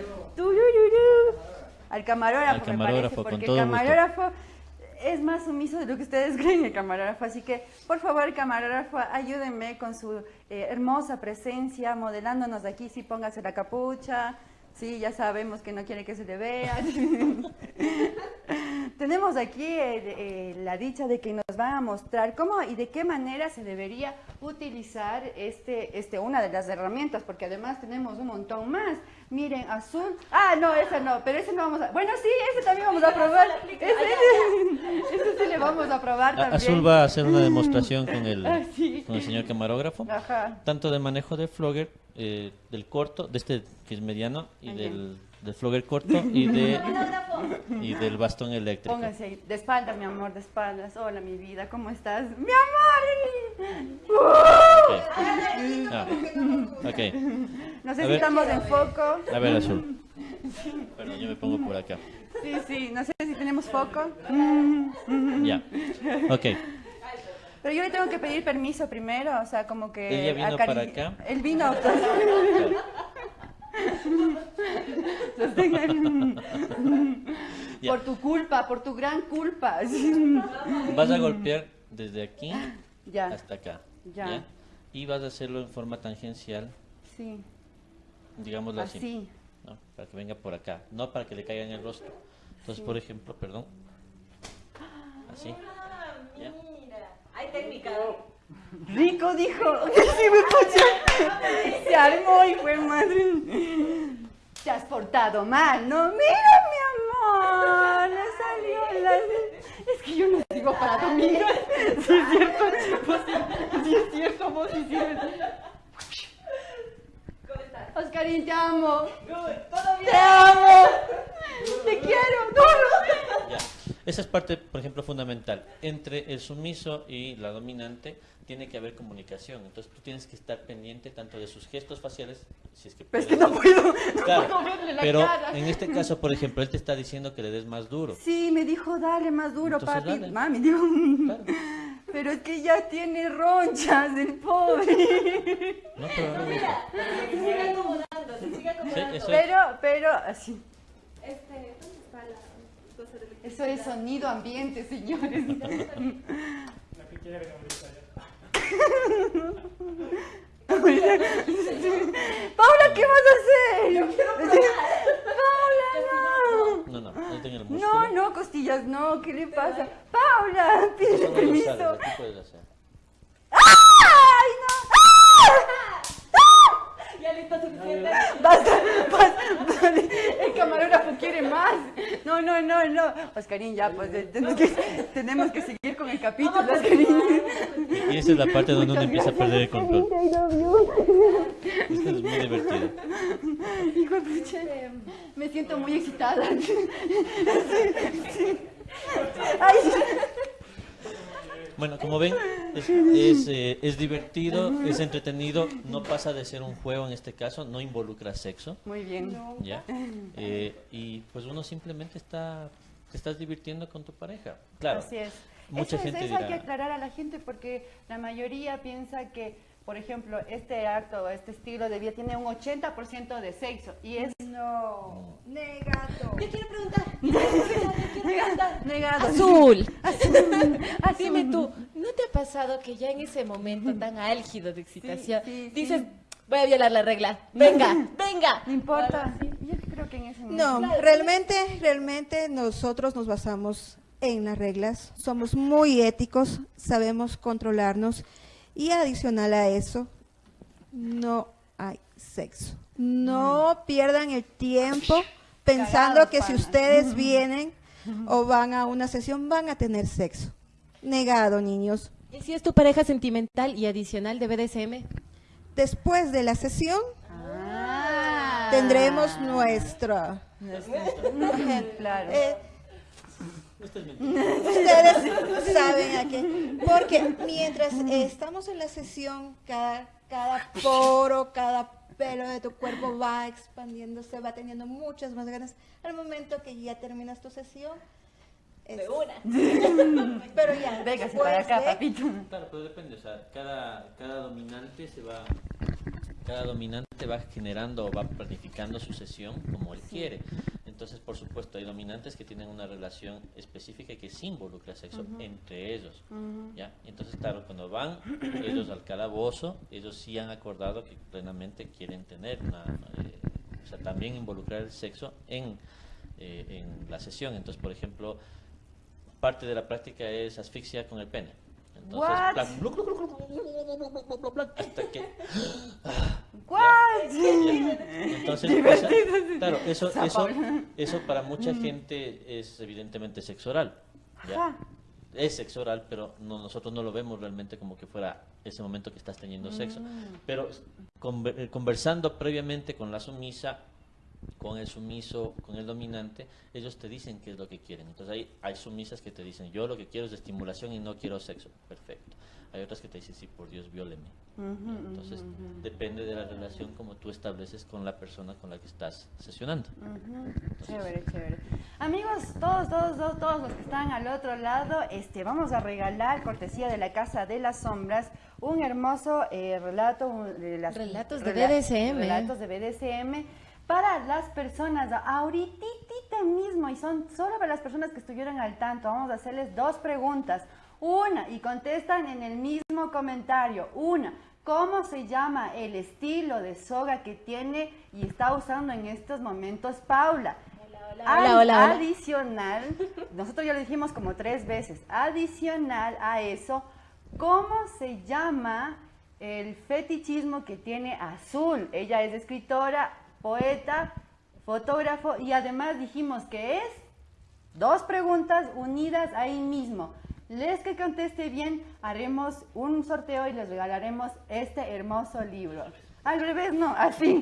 Al camarógrafo, Al me parece, con porque todo el gusto. camarógrafo es más sumiso de lo que ustedes creen, el camarógrafo. Así que, por favor, camarógrafo, ayúdenme con su eh, hermosa presencia, modelándonos aquí. Sí, póngase la capucha. Sí, ya sabemos que no quiere que se le vea. Tenemos aquí eh, eh, la dicha de que nos van a mostrar cómo y de qué manera se debería utilizar este, este, una de las herramientas, porque además tenemos un montón más. Miren, azul. Ah, no, ese no, pero ese no vamos a. Bueno, sí, ese también vamos a probar. Ese, ese sí le vamos a probar también. Azul va a hacer una demostración con el, Ah, sí. con el señor camarógrafo, Ajá. tanto de manejo del flogger, eh, del corto, de este que es mediano, y del, del flogger corto, y, de, y del bastón eléctrico. Pónganse ahí, de espaldas, mi amor, de espaldas. Hola, mi vida, ¿cómo estás? ¡Mi amor! Ah, ok. No sé A si ver. estamos en foco. A ver, Azul. Perdón, yo me pongo por acá. Sí, sí, no sé si tenemos foco. Ya. Ok. Pero yo le tengo que pedir permiso primero, o sea, como que... Él ya vino acari- para acá. Él vino. Ya. Por tu culpa, por tu gran culpa. Vas a golpear desde aquí Ya. hasta acá. Ya. Y vas a hacerlo en forma tangencial, Sí, digámoslo así. así. ¿no? Para que venga por acá, no para que le caiga en el rostro. Entonces, Sí. por ejemplo, perdón. Así. ¿Ya? Hay técnica. Rico dijo. Sí, me escucha. Se armó y fue madre. Te has portado mal, ¿no? Mira, mi amor. Le salió la. Es que yo no sigo para amiga. Sí, es cierto. Vos sí, es cierto, vos sí sirves. Oscarín, te amo. Te amo. Te quiero. duro. Ya. Esa es parte, por ejemplo, fundamental. Entre el sumiso y la dominante tiene que haber comunicación. Entonces tú tienes que estar pendiente tanto de sus gestos faciales, si es que Pero es que puedes. no puedo. No Claro, puedo verle la pero cara. en este caso, por ejemplo, él te está diciendo que le des más duro. Sí, me dijo, dale más duro, Entonces, papi. dale. Mami, dijo, pero es que ya tiene ronchas el pobre. No, pero no gusta. Se sigue acomodando, se sigue acomodando. Sí, eso es. Pero, pero, así. Este, ¿dónde está la...? Eso es sonido ambiente, señores. Paula, ¿qué vas a hacer? Paula, no. No, no, no tengo el músculo. No, no, costillas, no, ¿qué le pasa? Paula, lo permiso. tú puedes hacer. ¡Ay, no! Ya le está suficiente. Basta, el camarógrafo quiere más. No, no, no, no. Oscarín, ya, pues tenemos que, tenemos que seguir con el capítulo, Oscarín. Y esa es la parte donde uno empieza a perder el control. Esto es muy divertido. Hijo de pucha, me siento muy excitada. Sí, sí. Ay, Bueno, como ven, es, es, eh, es divertido, es entretenido, no pasa de ser un juego en este caso, no involucra sexo. Muy bien. ¿Ya? Eh, y pues uno simplemente está, te estás divirtiendo con tu pareja. Claro. Así es. Mucha eso, gente eso hay que aclarar a la gente porque la mayoría piensa que, por ejemplo, este acto, este estilo de vida tiene un 80% de sexo y es... No, negado. Yo quiero preguntar. Yo quiero preguntar. Negado. Azul. Azul. Dime tú, ¿no te ha pasado que ya en ese momento tan álgido de excitación dices, voy a violar la regla? Venga, venga. No importa. Yo creo que en ese No, momento... realmente, realmente nosotros nos basamos en las reglas, somos muy éticos, sabemos controlarnos y adicional a eso, no hay sexo. No pierdan el tiempo pensando Cagados, que si ustedes vienen o van a una sesión van a tener sexo. Negado, niños. ¿Y si es tu pareja sentimental y adicional de BDSM? Después de la sesión Ah. tendremos nuestra Claro. Eh, Ustedes saben a qué. Porque mientras estamos en la sesión, cada, cada poro, cada pelo de tu cuerpo va expandiéndose, va teniendo muchas más ganas. Al momento que ya terminas tu sesión, es- Pero ya, Véngase después para acá, de- papito. Claro, pero depende, o sea, cada, cada dominante se va, cada dominante va generando o va planificando su sesión como él quiere. Entonces, por supuesto, hay dominantes que tienen una relación específica y que sí involucra sexo entre ellos. ¿ya? Entonces, claro, cuando van ellos al calabozo, ellos sí han acordado que plenamente quieren tener una, eh, o sea, también involucrar el sexo en, eh, en la sesión. Entonces, por ejemplo, parte de la práctica es asfixia con el pene. Entonces, hasta que... Entonces, claro, eso, eso, eso para mucha gente es evidentemente sexo oral. Es sexo oral, pero no, nosotros no lo vemos realmente como que fuera ese momento que estás teniendo sexo. Pero conversando previamente con la sumisa, con el sumiso, con el dominante, ellos te dicen qué es lo que quieren. Entonces hay, hay sumisas que te dicen, yo lo que quiero es estimulación y no quiero sexo. Perfecto. Hay otras que te dicen, sí, por Dios, vióleme. Entonces, depende de la relación como tú estableces con la persona con la que estás sesionando. Chévere, chévere. Amigos, todos, todos, todos, todos los que están al otro lado, este, vamos a regalar, cortesía de la Casa de las Sombras, un hermoso eh, relato un- de las Relatos de rela- BDSM. Relatos de BDSM para las personas, ahorita mismo, y son solo para las personas que estuvieron al tanto. Vamos a hacerles dos preguntas. Una, y contestan en el mismo comentario. Una, ¿cómo se llama el estilo de soga que tiene y está usando en estos momentos Paula? hola, hola. Adicional, nosotros ya lo dijimos como tres veces, adicional a eso, ¿cómo se llama el fetichismo que tiene Azul? Ella es escritora, poeta, fotógrafo y además dijimos que es dos preguntas unidas ahí mismo. Les que conteste bien, haremos un sorteo y les regalaremos este hermoso libro. Al revés, no, así.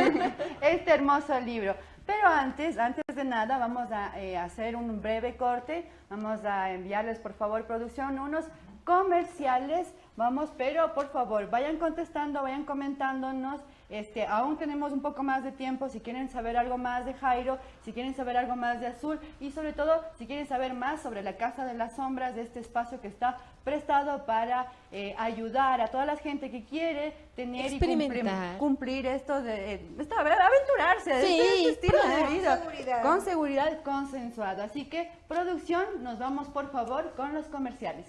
este hermoso libro. Pero antes, antes de nada, vamos a eh, hacer un breve corte. Vamos a enviarles, por favor, producción, unos comerciales. Vamos, pero por favor, vayan contestando, vayan comentándonos. Este, aún tenemos un poco más de tiempo si quieren saber algo más de Jairo, si quieren saber algo más de Azul y sobre todo si quieren saber más sobre la Casa de las Sombras, de este espacio que está prestado para eh, ayudar a toda la gente que quiere tener y cumplir, esto de eh, esta- aventurarse de Sí, este estilo de vida Con seguridad. con seguridad consensuado. Así que producción, nos vamos por favor con los comerciales.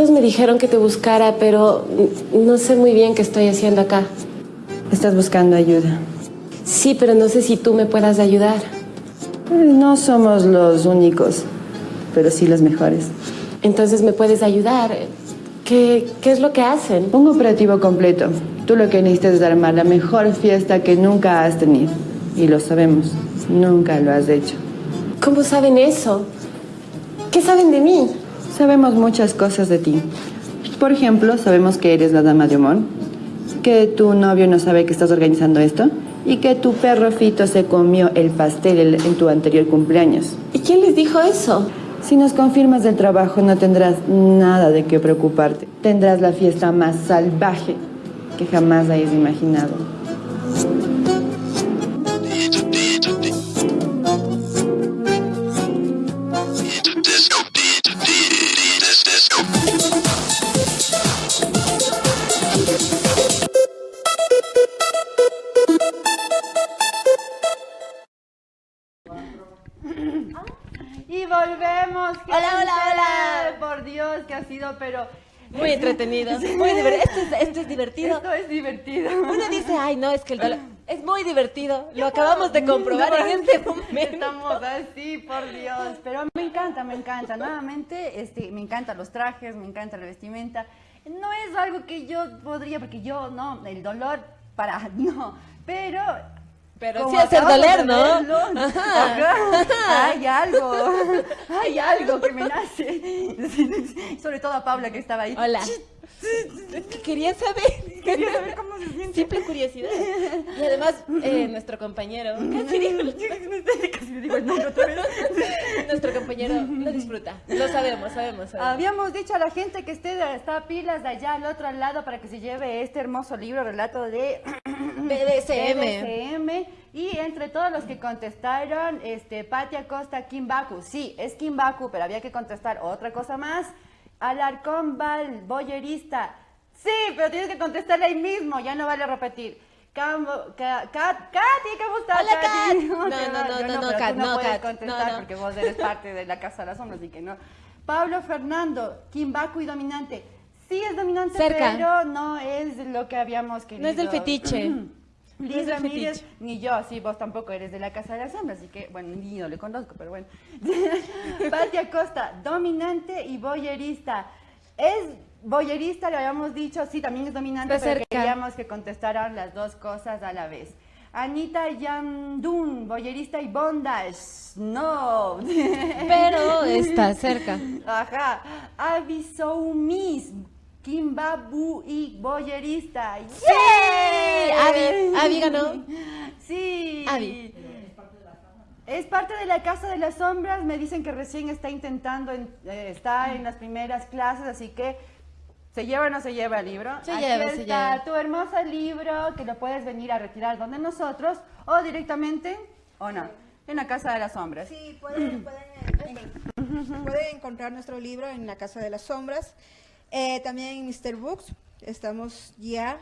Todos me dijeron que te buscara, pero no sé muy bien qué estoy haciendo acá. Estás buscando ayuda. Sí, pero no sé si tú me puedas ayudar. No somos los únicos, pero sí los mejores. Entonces me puedes ayudar. ¿Qué, qué es lo que hacen? Un operativo completo. Tú lo que necesitas es armar la mejor fiesta que nunca has tenido. Y lo sabemos, nunca lo has hecho. ¿Cómo saben eso? ¿Qué saben de mí? Sabemos muchas cosas de ti. Por ejemplo, sabemos que eres la dama de humor, que tu novio no sabe que estás organizando esto y que tu perro Fito se comió el pastel el- en tu anterior cumpleaños. ¿Y quién les dijo eso? Si nos confirmas del trabajo no tendrás nada de qué preocuparte. Tendrás la fiesta más salvaje que jamás hayas imaginado. Muy entretenido, muy. Esto es, esto es divertido. Esto es divertido. Uno dice, ay, no, es que el dolor es muy divertido. Lo acabamos de comprobar No, en este momento. Estamos así, por Dios. Pero me encanta, me encanta. Nuevamente, este, me encantan los trajes, me encanta la vestimenta. No es algo que yo podría, porque yo, no, el dolor, para, no. Pero... Pero sí hacer doler, ¿no? Ajá. ajá, hay algo, hay algo que me nace. Sobre todo a Paula que estaba ahí. Hola. Quería saber. Quería saber cómo se siente. Simple curiosidad. Y además, eh, nuestro compañero. Casi digo, Casi le digo el nombre otra vez. nuestro compañero lo disfruta. Lo sabemos, sabemos. sabemos. Habíamos dicho a la gente que esté, está a pilas de allá al otro lado para que se lleve este hermoso libro, relato de BDSM. BDSM. Y entre todos los que contestaron, este, Pati Acosta, Kimbaku. Sí, es Kimbaku, pero había que contestar otra cosa más. Alarcón Val, boyerista. Sí, pero tienes que contestarle ahí mismo, ya no vale repetir. Cambo, Ca- Kat, Katy, ¿qué gusta? Hola, Kat. No, no, no, yo no, no, pero Kat, no, no, puedes contestar no, no. porque vos eres parte de la Casa de las Sombras, así que no. Pablo Fernando, Kimbaku y dominante. Sí es dominante, Cerca. pero no es lo que habíamos querido. No es del fetiche. Liz Ramírez, ni yo, sí, vos tampoco eres de la Casa de las Sombras, así que, bueno, ni no le conozco, pero bueno. Pati Acosta, dominante y boyerista. Es boyerista, le habíamos dicho, sí, también es dominante, pero cerca. queríamos que contestaran las dos cosas a la vez. Anita Yandun, boyerista y bondage. No. Pero está cerca. Ajá. Avisoumis, Kimbabu y boyerista. ¡Yay! Avi, Avi ganó. Sí. Avi. Es parte de la Casa de las Sombras. Me dicen que recién está intentando, en- eh, está en las primeras clases, así que ¿se lleva o no se lleva el libro? Se Aquí lleva, se está lleva. tu hermoso libro que lo puedes venir a retirar donde nosotros o directamente, o no, en la Casa de las Sombras. Sí, pueden, pueden, en- pueden encontrar nuestro libro en la Casa de las Sombras. Eh, también en Mr. Books estamos ya.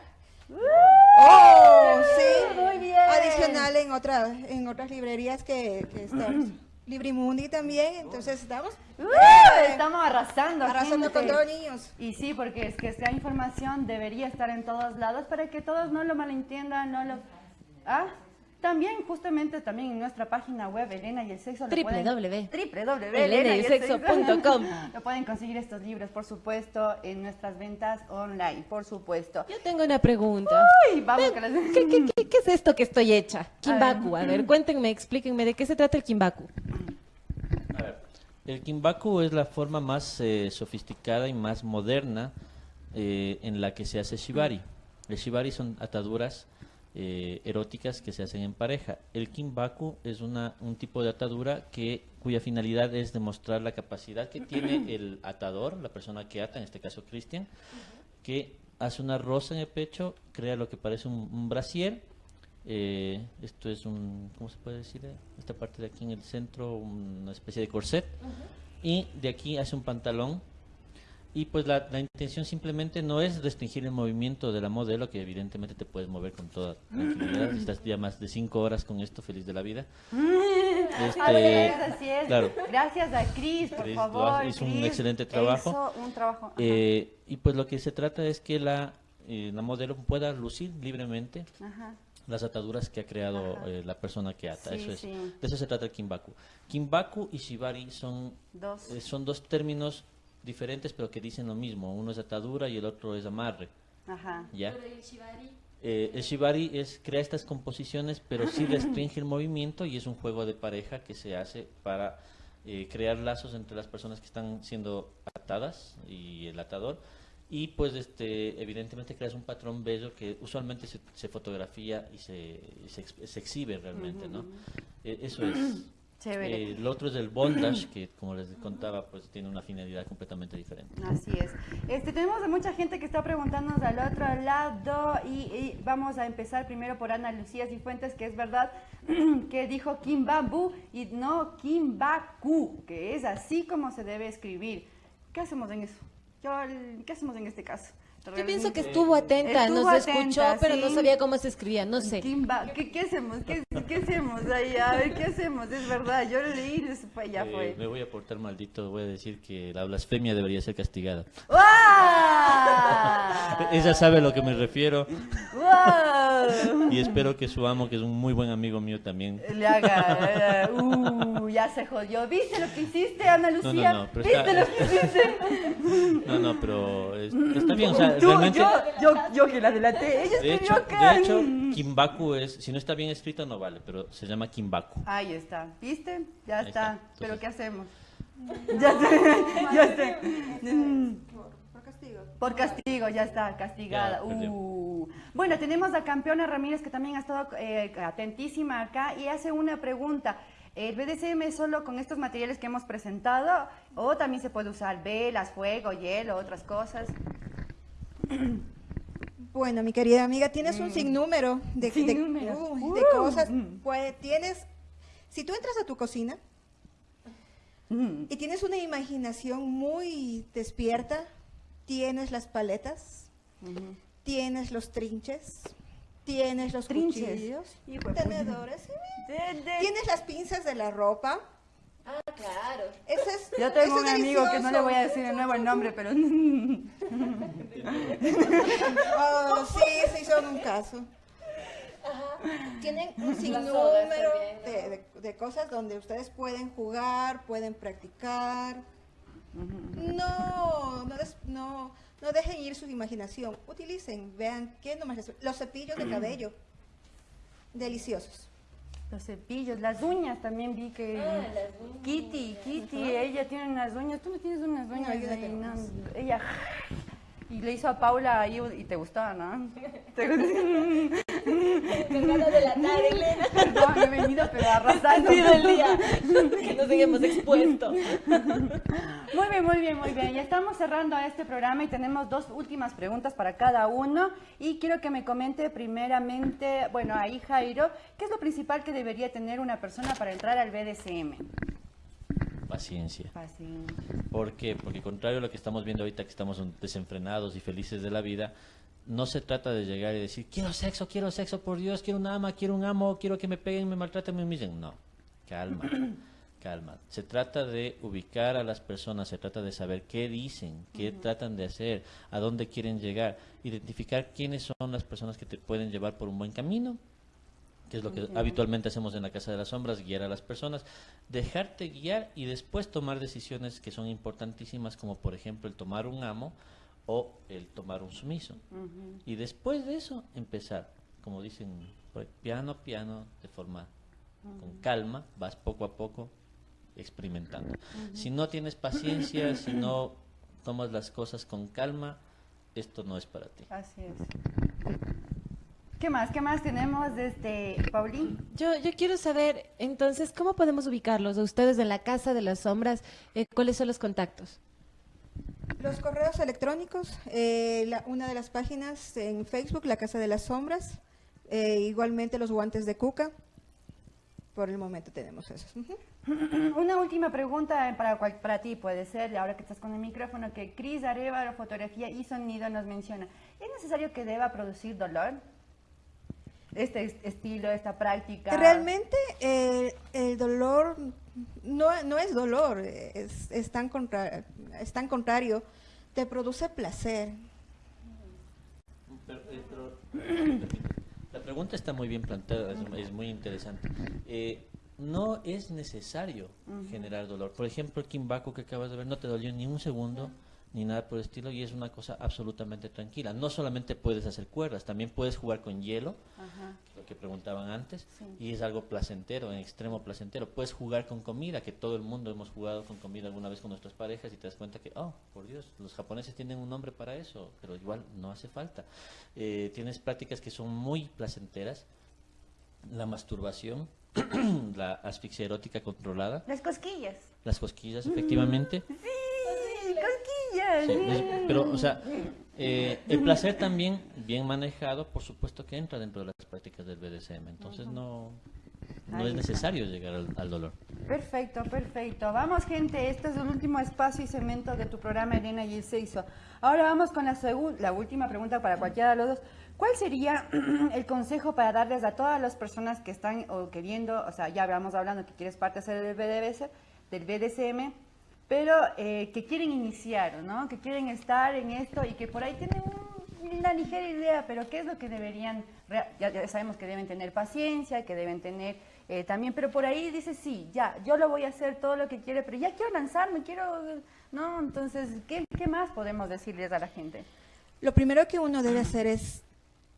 Oh, sí. Muy bien. Adicional en, otra, en otras librerías que, que estamos. Librimundi también, entonces estamos. ¡Uh! Estamos arrasando. Arrasando con todos los niños. Y sí, porque es que esta información debería estar en todos lados para que todos no lo malentiendan, no lo... ¿Ah? También, justamente, también en nuestra página web, Elena y el Sexo, www.elenayelsexo.com elenayelsexo.com. Lo pueden conseguir estos libros, por supuesto, en nuestras ventas online, por supuesto. Yo tengo una pregunta. Uy, vamos con las... ¿Qué, qué, qué, qué es esto que estoy hecha? Kimbaku. A ver. ver, cuéntenme, explíquenme de qué se trata el Kimbaku. A ver, el kimbaku es la forma más eh, sofisticada y más moderna eh, en la que se hace shibari. El shibari son ataduras eh, eróticas que se hacen en pareja. El kimbaku es una, un tipo de atadura que cuya finalidad es demostrar la capacidad que tiene el atador, la persona que ata, en este caso Christian, que hace una rosa en el pecho, crea lo que parece un, un brasier. eh, esto es un, ¿cómo se puede decir? Esta parte de aquí en el centro, una especie de corset. Y de aquí hace un pantalón. Y pues la, la intención simplemente no es restringir el movimiento de la modelo, que evidentemente te puedes mover con toda tranquilidad. Estás ya más de cinco horas con esto, feliz de la vida. Este, así es, así es. claro. Gracias a Cris, por Chris favor. hizo un excelente trabajo. Hizo un trabajo. ajá. Eh, y pues lo que se trata es que la, eh, la modelo pueda lucir libremente Ajá. las ataduras que ha creado eh, la persona que ata. Sí, eso es. sí. De eso se trata el Kimbaku. Kimbaku y Shibari son Dos. eh, son dos términos diferentes pero que dicen lo mismo. Uno es atadura y el otro es amarre. Ajá. ¿Ya? Pero el shibari, Eh, el shibari es crea estas composiciones, pero sí restringe el movimiento y es un juego de pareja que se hace para eh, crear lazos entre las personas que están siendo atadas y el atador. Y pues este evidentemente creas un patrón bello que usualmente se, se fotografía y se, se, se exhibe realmente, ¿no? Eh, eso es. Chévere. Eh, el otro es el bondage, que como les contaba, pues tiene una finalidad completamente diferente. Así es. Este, tenemos a mucha gente que está preguntándonos al otro lado y, y vamos a empezar primero por Ana Lucía Cifuentes, que es verdad que dijo Kimbabu y no Kimbaku, que es así como se debe escribir. ¿Qué hacemos en eso? Yo, ¿Qué hacemos en este caso? Yo pienso que estuvo atenta, Estuvo nos atenta, escuchó, pero no sabía cómo se escribía, no sé. ¿qué, qué hacemos? ¿Qué, qué hacemos ahí? A ver, ¿qué hacemos? Es verdad, yo lo leí y fue, ya Eh, fue. me voy a portar maldito, voy a decir que la blasfemia debería ser castigada. ¡Guau! Ella sabe a lo que me refiero ¡Guau! y espero que su amo, que es un muy buen amigo mío también. Le haga, eh, uh, ya se jodió. ¿Viste lo que hiciste, Ana No, no, Lucía? no, pero ¿Viste está- lo que hiciste? No, no, pero es- está bien, o sea, Tú, realmente... yo, yo, yo que la delaté. Ella De escribió hecho, acá. de hecho, Kimbaku es, si no está bien escrito no vale, pero se llama Kimbaku. Ahí está. ¿Viste? Ya Ahí está. está. ¿Pero qué hacemos? Ya sé, ya sé. Mm. Por castigo. Por castigo, ya está, castigada. Ya. Uh. Bueno, tenemos a Campeona Ramírez que también ha estado eh, atentísima acá y hace una pregunta. ¿El BDSM es solo con estos materiales que hemos presentado o también se puede usar velas, fuego, hielo, otras cosas? Bueno, mi querida amiga, tienes un sinnúmero de, uy, de Uh. cosas. Pues tienes, si tú entras a tu cocina Mm. y tienes una imaginación muy despierta, tienes las paletas, tienes los trinches, tienes los Trinches. cuchillos, tenedores, de- tienes las pinzas de la ropa. Claro. Eso es, Yo tengo eso un amigo que no le voy a decir de nuevo el nombre, pero... Oh, sí, sí, son un caso. Tienen un sinnúmero de, de- de cosas donde ustedes pueden jugar, pueden practicar. No, no, des- no, no dejen ir su imaginación. Utilicen, vean, ¿qué nomás les- Los cepillos de cabello. Deliciosos. Los cepillos, las uñas también vi que... Ah, las uñas. Kitty, Kitty, ella tiene unas uñas. Tú no tienes unas uñas. Ella... Y le hizo a Paula ahí y te gustaba, ¿no? Te ganas de latar, Elena. Perdón, he venido pero arrasando. Ha sido el día que nos hayamos expuesto. Muy bien, muy bien, muy bien. Ya estamos cerrando este programa y tenemos dos últimas preguntas para cada uno. Y quiero que me comente primeramente, bueno, ahí Jairo, ¿qué es lo principal que debería tener una persona para entrar al BDSM? Paciencia. Paciencia. ¿Por qué? Porque contrario a lo que estamos viendo ahorita, que estamos desenfrenados y felices de la vida, no se trata de llegar y decir, quiero sexo, quiero sexo, por Dios, quiero una ama, quiero un amo, quiero que me peguen, me maltraten, me humillen. No, calma, calma. Se trata de ubicar a las personas, se trata de saber qué dicen, qué tratan de hacer, a dónde quieren llegar, identificar quiénes son las personas que te pueden llevar por un buen camino, que es lo que habitualmente hacemos en la Casa de las Sombras, guiar a las personas, dejarte guiar y después tomar decisiones que son importantísimas, como por ejemplo el tomar un amo o el tomar un sumiso. Y después de eso, empezar, como dicen, piano a piano, de forma con calma, vas poco a poco experimentando. Si no tienes paciencia, si no tomas las cosas con calma, esto no es para ti. Así es. ¿Qué más? ¿Qué más tenemos desde Paulín? Yo, yo quiero saber, entonces, ¿cómo podemos ubicarlos a ustedes en la Casa de las Sombras? Eh, ¿Cuáles son los contactos? Los correos electrónicos, eh, la- una de las páginas en Facebook, La Casa de las Sombras, eh, igualmente los guantes de Cuca. Por el momento tenemos esos. Una última pregunta para, cual- para ti, puede ser, ahora que estás con el micrófono, que Cris Arevalo, fotografía y sonido nos menciona. ¿Es necesario que deba producir dolor? Este es- estilo, esta práctica. Realmente eh, el dolor no, no es dolor, es, es, tan contra- es tan contrario, te produce placer. Pero, eh, pero- la pregunta está muy bien planteada, es, es muy interesante. Eh, no es necesario generar dolor. Por ejemplo, el Kimbaku que acabas de ver no te dolió ni un segundo ni nada por el estilo y es una cosa absolutamente tranquila. No solamente puedes hacer cuerdas, también puedes jugar con hielo, Ajá. lo que preguntaban antes, Sí. y es algo placentero, en extremo placentero. Puedes jugar con comida, que todo el mundo hemos jugado con comida alguna vez con nuestras parejas y te das cuenta que, oh, por Dios, los japoneses tienen un nombre para eso, pero igual no hace falta. Eh, tienes prácticas que son muy placenteras, la masturbación, la asfixia erótica controlada, Las cosquillas. las cosquillas, efectivamente. Sí, cosquillas. Sí, pero, o sea, eh, el placer también, bien manejado, por supuesto que entra dentro de las prácticas del BDSM. Entonces no, no es necesario llegar al, al dolor. Perfecto, perfecto. Vamos, gente, este es el último espacio y segmento de tu programa Elena y el Seiso. Ahora vamos con la, la última pregunta para cualquiera de los dos. ¿Cuál sería el consejo para darles a todas las personas que están o queriendo, o sea, ya vamos hablando que quieres parte hacer del BDS, del BDSM, pero eh, que quieren iniciar, ¿no? Que quieren estar en esto y que por ahí tienen un- una ligera idea, pero ¿qué es lo que deberían? Ya, ya sabemos que deben tener paciencia, que deben tener eh, también, pero por ahí dice, sí, ya, yo lo voy a hacer todo lo que quiere, pero ya quiero lanzarme, quiero, ¿no? Entonces, ¿qué, qué más podemos decirles a la gente? Lo primero que uno debe hacer es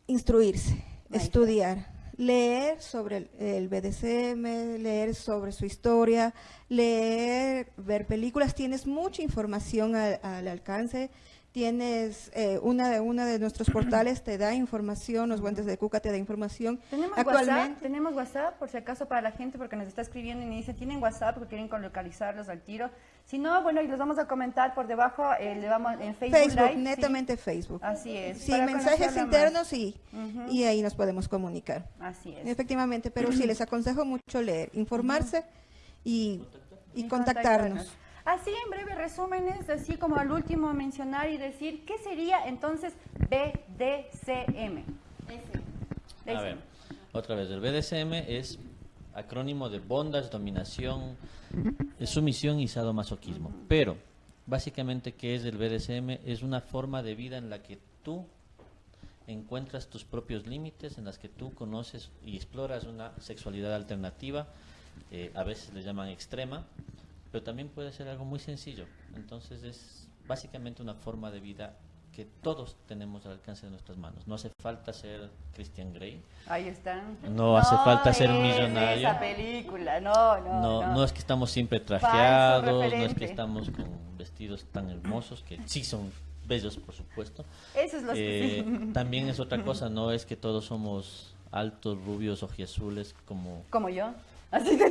instruirse, estudiar, leer sobre el, BDSM, leer sobre su historia, leer, ver películas. Tienes mucha información al, al alcance. Tienes eh, una de una de nuestros portales te da información, los guantes de Cuca te da información. ¿Tenemos WhatsApp? ¿Tenemos WhatsApp por si acaso para la gente? Porque nos está escribiendo y me dice, ¿tienen WhatsApp porque quieren localizarlos al tiro? Si no, bueno, y los vamos a comentar por debajo, eh, le vamos en Facebook, Facebook, Live, ¿sí? netamente Facebook. Así es. Sí, mensajes internos y, Ujú. y ahí nos podemos comunicar. Así es. Efectivamente, pero sí les aconsejo mucho leer, informarse y, y Y contactarnos. Así en breve resúmenes, así como al último mencionar y decir, ¿qué sería entonces BDCM? A ver, otra vez, el BDSM es acrónimo de bondage, dominación, sumisión y sadomasoquismo. Pero, básicamente, ¿qué es el BDSM? Es una forma de vida en la que tú encuentras tus propios límites, en las que tú conoces y exploras una sexualidad alternativa, eh, a veces le llaman extrema, pero también puede ser algo muy sencillo. Entonces es básicamente una forma de vida que todos tenemos al alcance de nuestras manos. No hace falta ser Christian Grey. Ahí están. No hace falta ser es millonario. Esa película, no, no. No, no es que estamos siempre trajeados, no es que estamos con vestidos tan hermosos, que sí son bellos, por supuesto. Eso es lo que Eh, sí. También es otra cosa, no es que todos somos altos, rubios, ojiazules, como, Como yo. Así que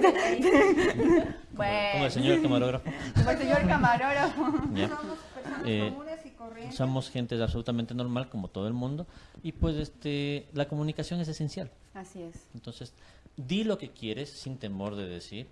bueno. como el señor camarógrafo. Como el señor camarógrafo. Somos personas Eh, comunes y corrientes. somos gente absolutamente normal, como todo el mundo, y pues este la comunicación es esencial. Así es. Entonces, di lo que quieres sin temor de decir.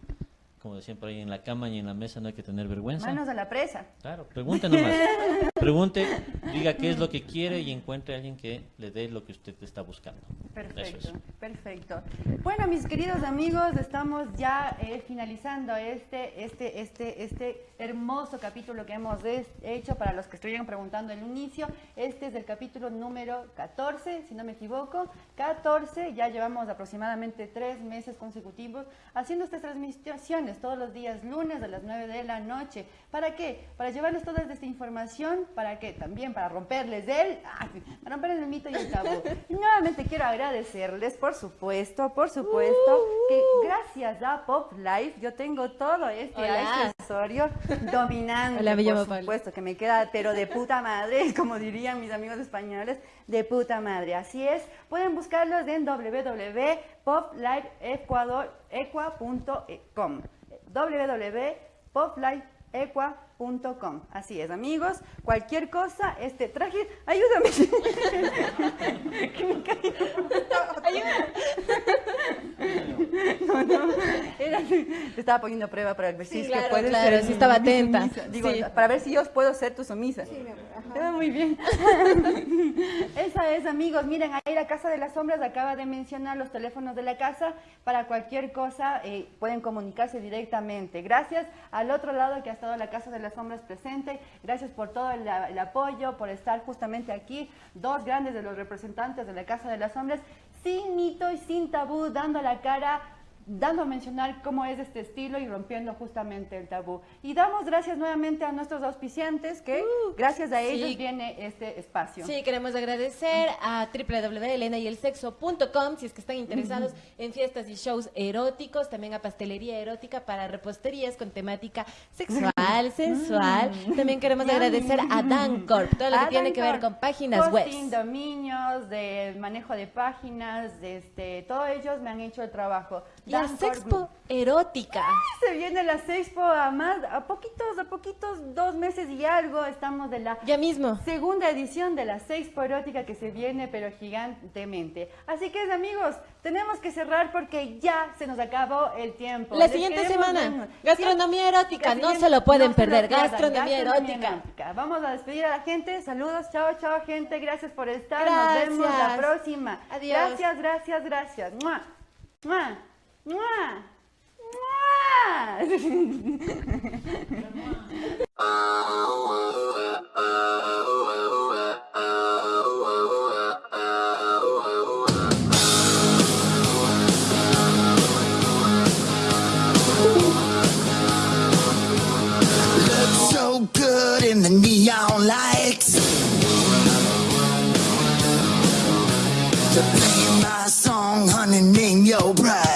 Como decían por ahí, en la cama y en la mesa no hay que tener vergüenza. Manos a la presa. Claro, pregunte nomás. Pregunte, diga qué es lo que quiere y encuentre a alguien que le dé lo que usted está buscando. Perfecto, es. perfecto. Bueno, mis queridos amigos, estamos ya eh, finalizando este, este, este, este hermoso capítulo que hemos hecho para los que estuvieron preguntando al inicio. Este es el capítulo número 14, si no me equivoco. 14, ya llevamos aproximadamente tres meses consecutivos haciendo estas transmisiones todos los días lunes a las 9 de la noche. ¿Para qué? Para llevarles toda esta información, ¿para qué? También para romperles el, para romperles el mito y el tabú. Y nuevamente quiero agradecerles, por supuesto, por supuesto, que gracias a Pop Life yo tengo todo este Hola. accesorio dominante, Hola, por supuesto, que me queda, pero de puta madre, como dirían mis amigos españoles, de puta madre. Así es, pueden buscarlos en www.poplifeecuador.com www.poplifeecua.com Com. Así es, amigos. Cualquier cosa, este traje. Ayúdame. Que me caigo. No, no. Era- estaba poniendo prueba para ver si Sí, es claro, que puedes claro, ser sí estaba mi atenta. sumisa. Digo, Sí. para ver si yo puedo ser tu sumisa. Ah, muy bien. Esa es, amigos. Miren, ahí la Casa de las Sombras acaba de mencionar los teléfonos de la casa. Para cualquier cosa eh, pueden comunicarse directamente. Gracias al otro lado que ha estado la Casa de las Sombras presente. Gracias por todo el, apoyo, por estar justamente aquí. Dos grandes de los representantes de la Casa de las Sombras, sin mito y sin tabú, dando la cara dando a mencionar cómo es este estilo y rompiendo justamente el tabú. Y damos gracias nuevamente a nuestros auspiciantes que gracias a sí. ellos viene este espacio. Sí, queremos agradecer a www.elenayelsexo.com si es que están interesados en fiestas y shows eróticos, también a pastelería erótica para reposterías con temática sexual, sensual. También queremos agradecer a Dancorp, todo lo que A tiene que ver con páginas web. Dominios, de manejo de páginas, de este, todos ellos me han hecho el trabajo. La Sexpo erótica. Se viene la Sexpo a más, a poquitos, a poquitos, dos meses y algo, estamos de la Ya mismo. segunda edición de la Sexpo erótica que se viene, pero gigantemente. Así que, amigos, tenemos que cerrar porque ya se nos acabó el tiempo. La Les siguiente semana, gastronomía erótica, no se lo pueden no se lo perder, gastronomía erótica. Vamos a despedir a la gente. Saludos, chao, chao, gente. Gracias por estar. Nos vemos la próxima. Adiós. Gracias, gracias, gracias. ¡Mua! ¡Mua! So good in the neon lights. To play my song, honey, name your price.